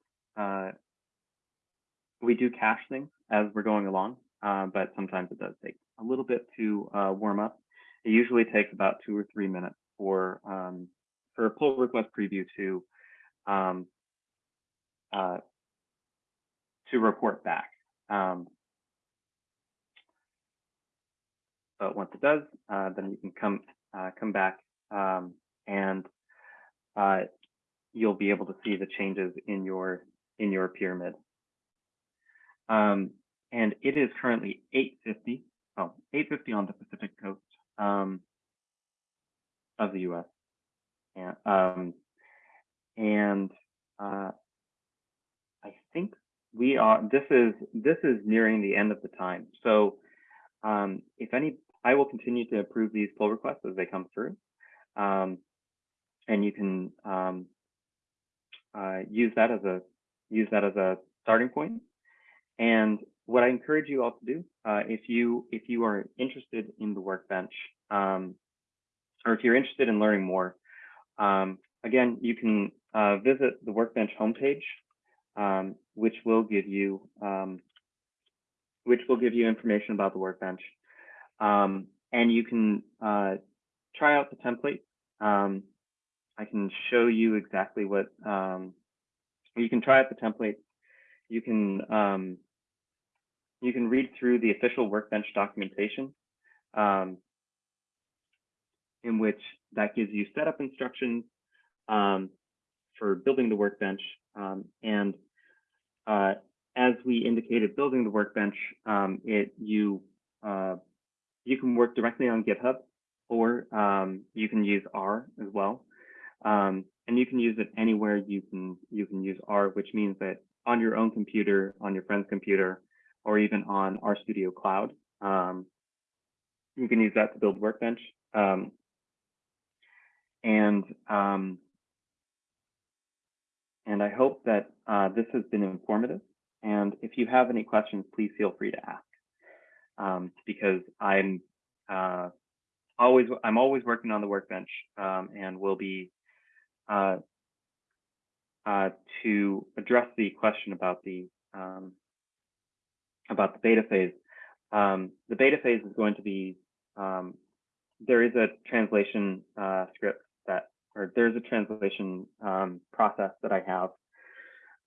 we do cache things as we're going along, but sometimes it does take a little bit to warm up. It usually takes about two or three minutes for um, for a pull request preview to um, uh, to report back. Um, but once it does, uh, then you can come uh, come back um, and uh, you'll be able to see the changes in your in your pyramid. Um, and it is currently 850, oh, 850 on the Pacific coast um, of the US. And, um, and uh, I think we are, this is, this is nearing the end of the time. So um, if any, I will continue to approve these pull requests as they come through. Um, and you can um, uh, use that as a use that as a starting point. And what I encourage you all to do, uh, if you if you are interested in the workbench, um, or if you're interested in learning more, um, again, you can uh, visit the workbench homepage, um, which will give you um, which will give you information about the workbench, um, and you can uh, try out the template. Um, I can show you exactly what you can try out the template. You can you can read through the official workbench documentation, um, in which that gives you setup instructions um, for building the workbench. Um, and uh, as we indicated, building the workbench, um, it you uh, you can work directly on GitHub, or um, you can use R as well. Um, and you can use it anywhere you can you can use R, which means that on your own computer, on your friend's computer, or even on RStudio Cloud, um, you can use that to build Workbench. Um, and um, and I hope that uh, this has been informative. And if you have any questions, please feel free to ask, um, because I'm uh, always I'm always working on the Workbench, um, and will be uh, uh, to address the question about the um, about the beta phase. Um, the beta phase is going to be um, there is a translation uh, script that or there's a translation um, process that I have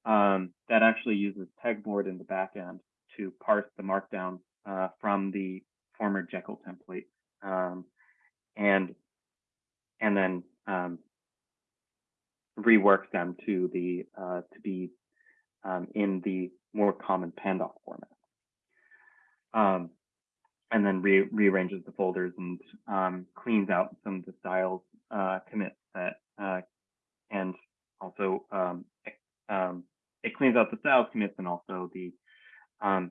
um, that actually uses pegboard in the back end to parse the markdown uh, from the former Jekyll template um, and and then um, rework them to the uh, to be um, in the more common Pandoc format. Um, and then re rearranges the folders and um, cleans out some of the styles uh, commits that uh, and also um, um, it cleans out the styles commits and also the um,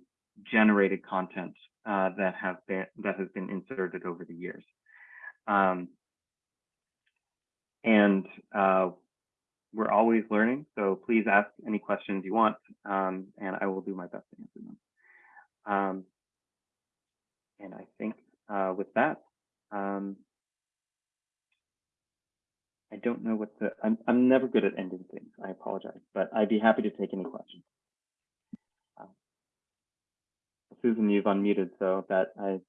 generated content uh, that have been that has been inserted over the years. And uh, we're always learning, so please ask any questions you want, and I will do my best to answer them. Um, and I think uh, with that, um, I don't know what the, I'm, I'm never good at ending things. I apologize, but I'd be happy to take any questions. Uh, Susan, you've unmuted, so that I,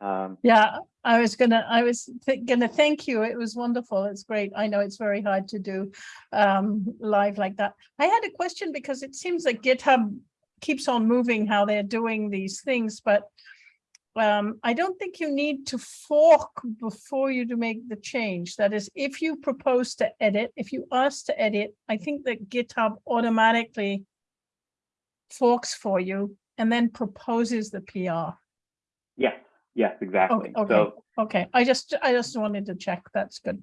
um, Yeah, I was gonna, I was gonna thank you. It was wonderful. It's great. I know it's very hard to do um live like that. I had a question because it seems like GitHub keeps on moving how they're doing these things, but um, I don't think you need to fork before you to make the change. That is, if you propose to edit, if you ask to edit, I think that GitHub automatically forks for you and then proposes the PR. yes, yes, exactly. okay. So Okay, I just, I just wanted to check. That's good.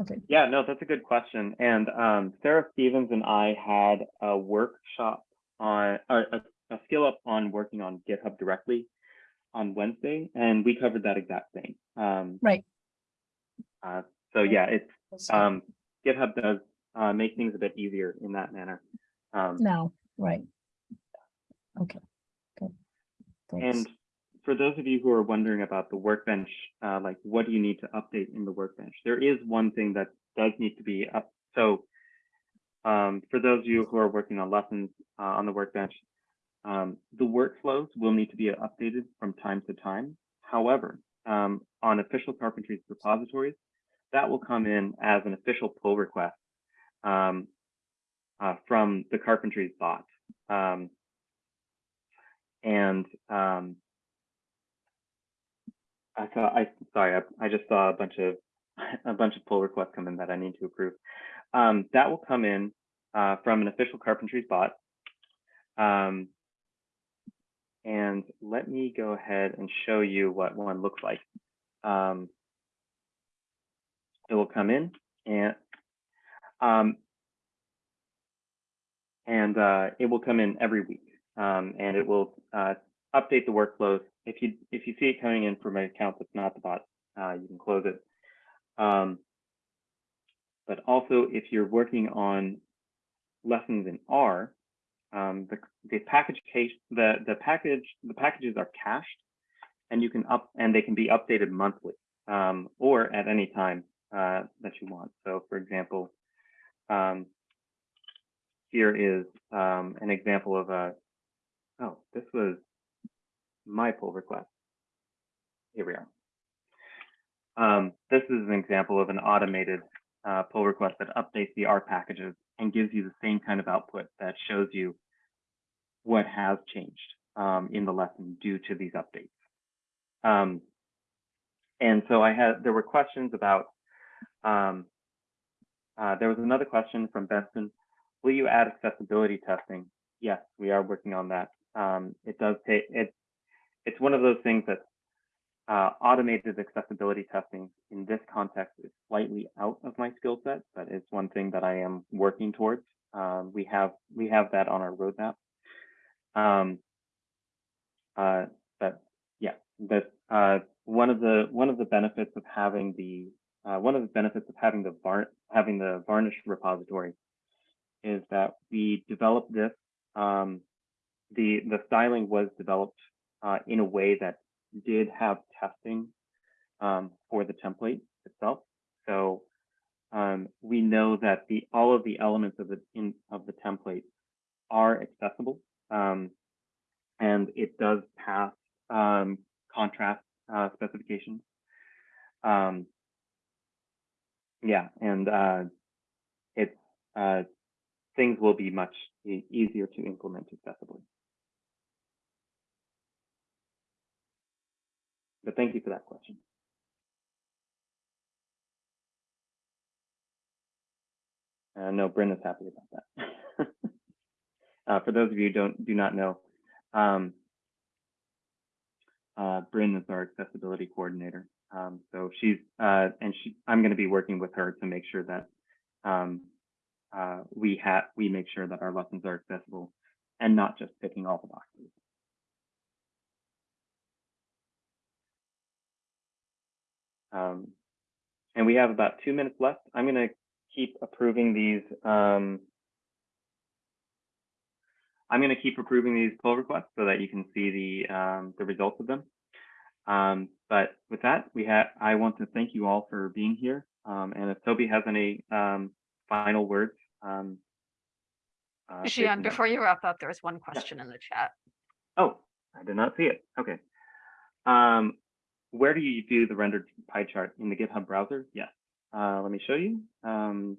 Okay, Yeah, no, that's a good question. And um, Sarah Stevens and I had a workshop on, a, a skill up on working on GitHub directly on Wednesday, and we covered that exact thing. Um, Right. Uh, so yeah, it's um, GitHub does uh, make things a bit easier in that manner. Um, Now, right. Okay, good. Thanks. And for those of you who are wondering about the workbench, uh, like what do you need to update in the workbench? There is one thing that does need to be up. So um, for those of you who are working on lessons uh, on the workbench, um, the workflows will need to be updated from time to time. However, um, on official carpentries repositories, that will come in as an official pull request um, uh, from the carpentries bot. Um, and um, I saw, I sorry, I, I just saw a bunch of [LAUGHS] a bunch of pull requests come in that I need to approve. Um, that will come in uh, from an official carpentries bot. Um, and let me go ahead and show you what one looks like. Um, it will come in and um, and uh, it will come in every week, um, and it will uh, update the workflows. If you if you see it coming in from an account that's not the bot, uh, you can close it. Um, but also, if you're working on lessons in R, um, the the package case the the package the packages are cached, and you can up and they can be updated monthly um, or at any time uh, that you want. So, for example, um, here is um, an example of a. Oh, this was my pull request. Here we are. Um, this is an example of an automated uh, pull request that updates the R packages and gives you the same kind of output that shows you what has changed um, in the lesson due to these updates. Um, and so I had, there were questions about, um, uh, there was another question from Benson. Will you add accessibility testing? Yes, we are working on that. Um, it does take, it, it's one of those things that uh, automated accessibility testing in this context is slightly out of my skill set, but it's one thing that I am working towards. Um, we have we have that on our roadmap. Um, uh, but yeah, that uh, one of the one of the benefits of having the uh, one of the benefits of having the var having the varnish repository is that we developed this. Um, the the styling was developed uh, in a way that did have testing um, for the template itself. So um, we know that the all of the elements of the in of the template are accessible, um, and it does pass um, contrast uh, specifications. Um, yeah, and uh, it's uh, things will be much easier to implement accessibly. But thank you for that question. Uh, no, Brenda's happy about that. [LAUGHS] uh, for those of you who don't do not know, um, uh, Bryn is our accessibility coordinator. Um, so she's uh, and she, I'm going to be working with her to make sure that um, uh, we have we make sure that our lessons are accessible and not just ticking all the boxes. Um, and we have about two minutes left. I'm going to keep approving these. Um, I'm going to keep approving these pull requests so that you can see the um, the results of them. Um, but with that, we have. I want to thank you all for being here. Um, and if Toby has any um, final words, um, uh, Zhian, before you wrap up, there was one question in the chat. Oh, I did not see it. Okay. Um, where do you do the rendered pie chart in the GitHub browser? Yes. Uh, let me show you. Um.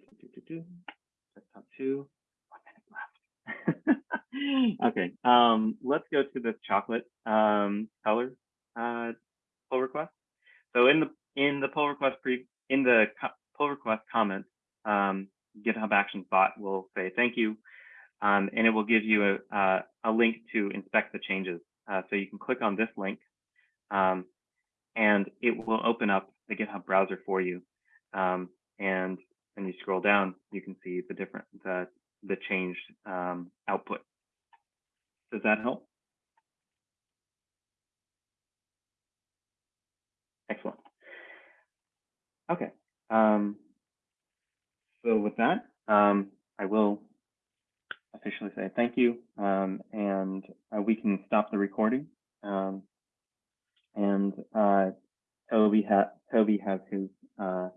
Desktop two. [LAUGHS] Okay. Um, let's go to this chocolate um, color uh, pull request. So in the in the pull request pre in the pull request comments, um, GitHub Actions bot will say thank you, um, and it will give you a uh, a link to inspect the changes. Uh, so you can click on this link, um, and it will open up the GitHub browser for you. Um, and when you scroll down, you can see the different the the changed um, output. Does that help? Excellent. Okay, so with that, um, I will officially say thank you, um, and uh, we can stop the recording. Um, and uh, Toby ha Toby has his uh,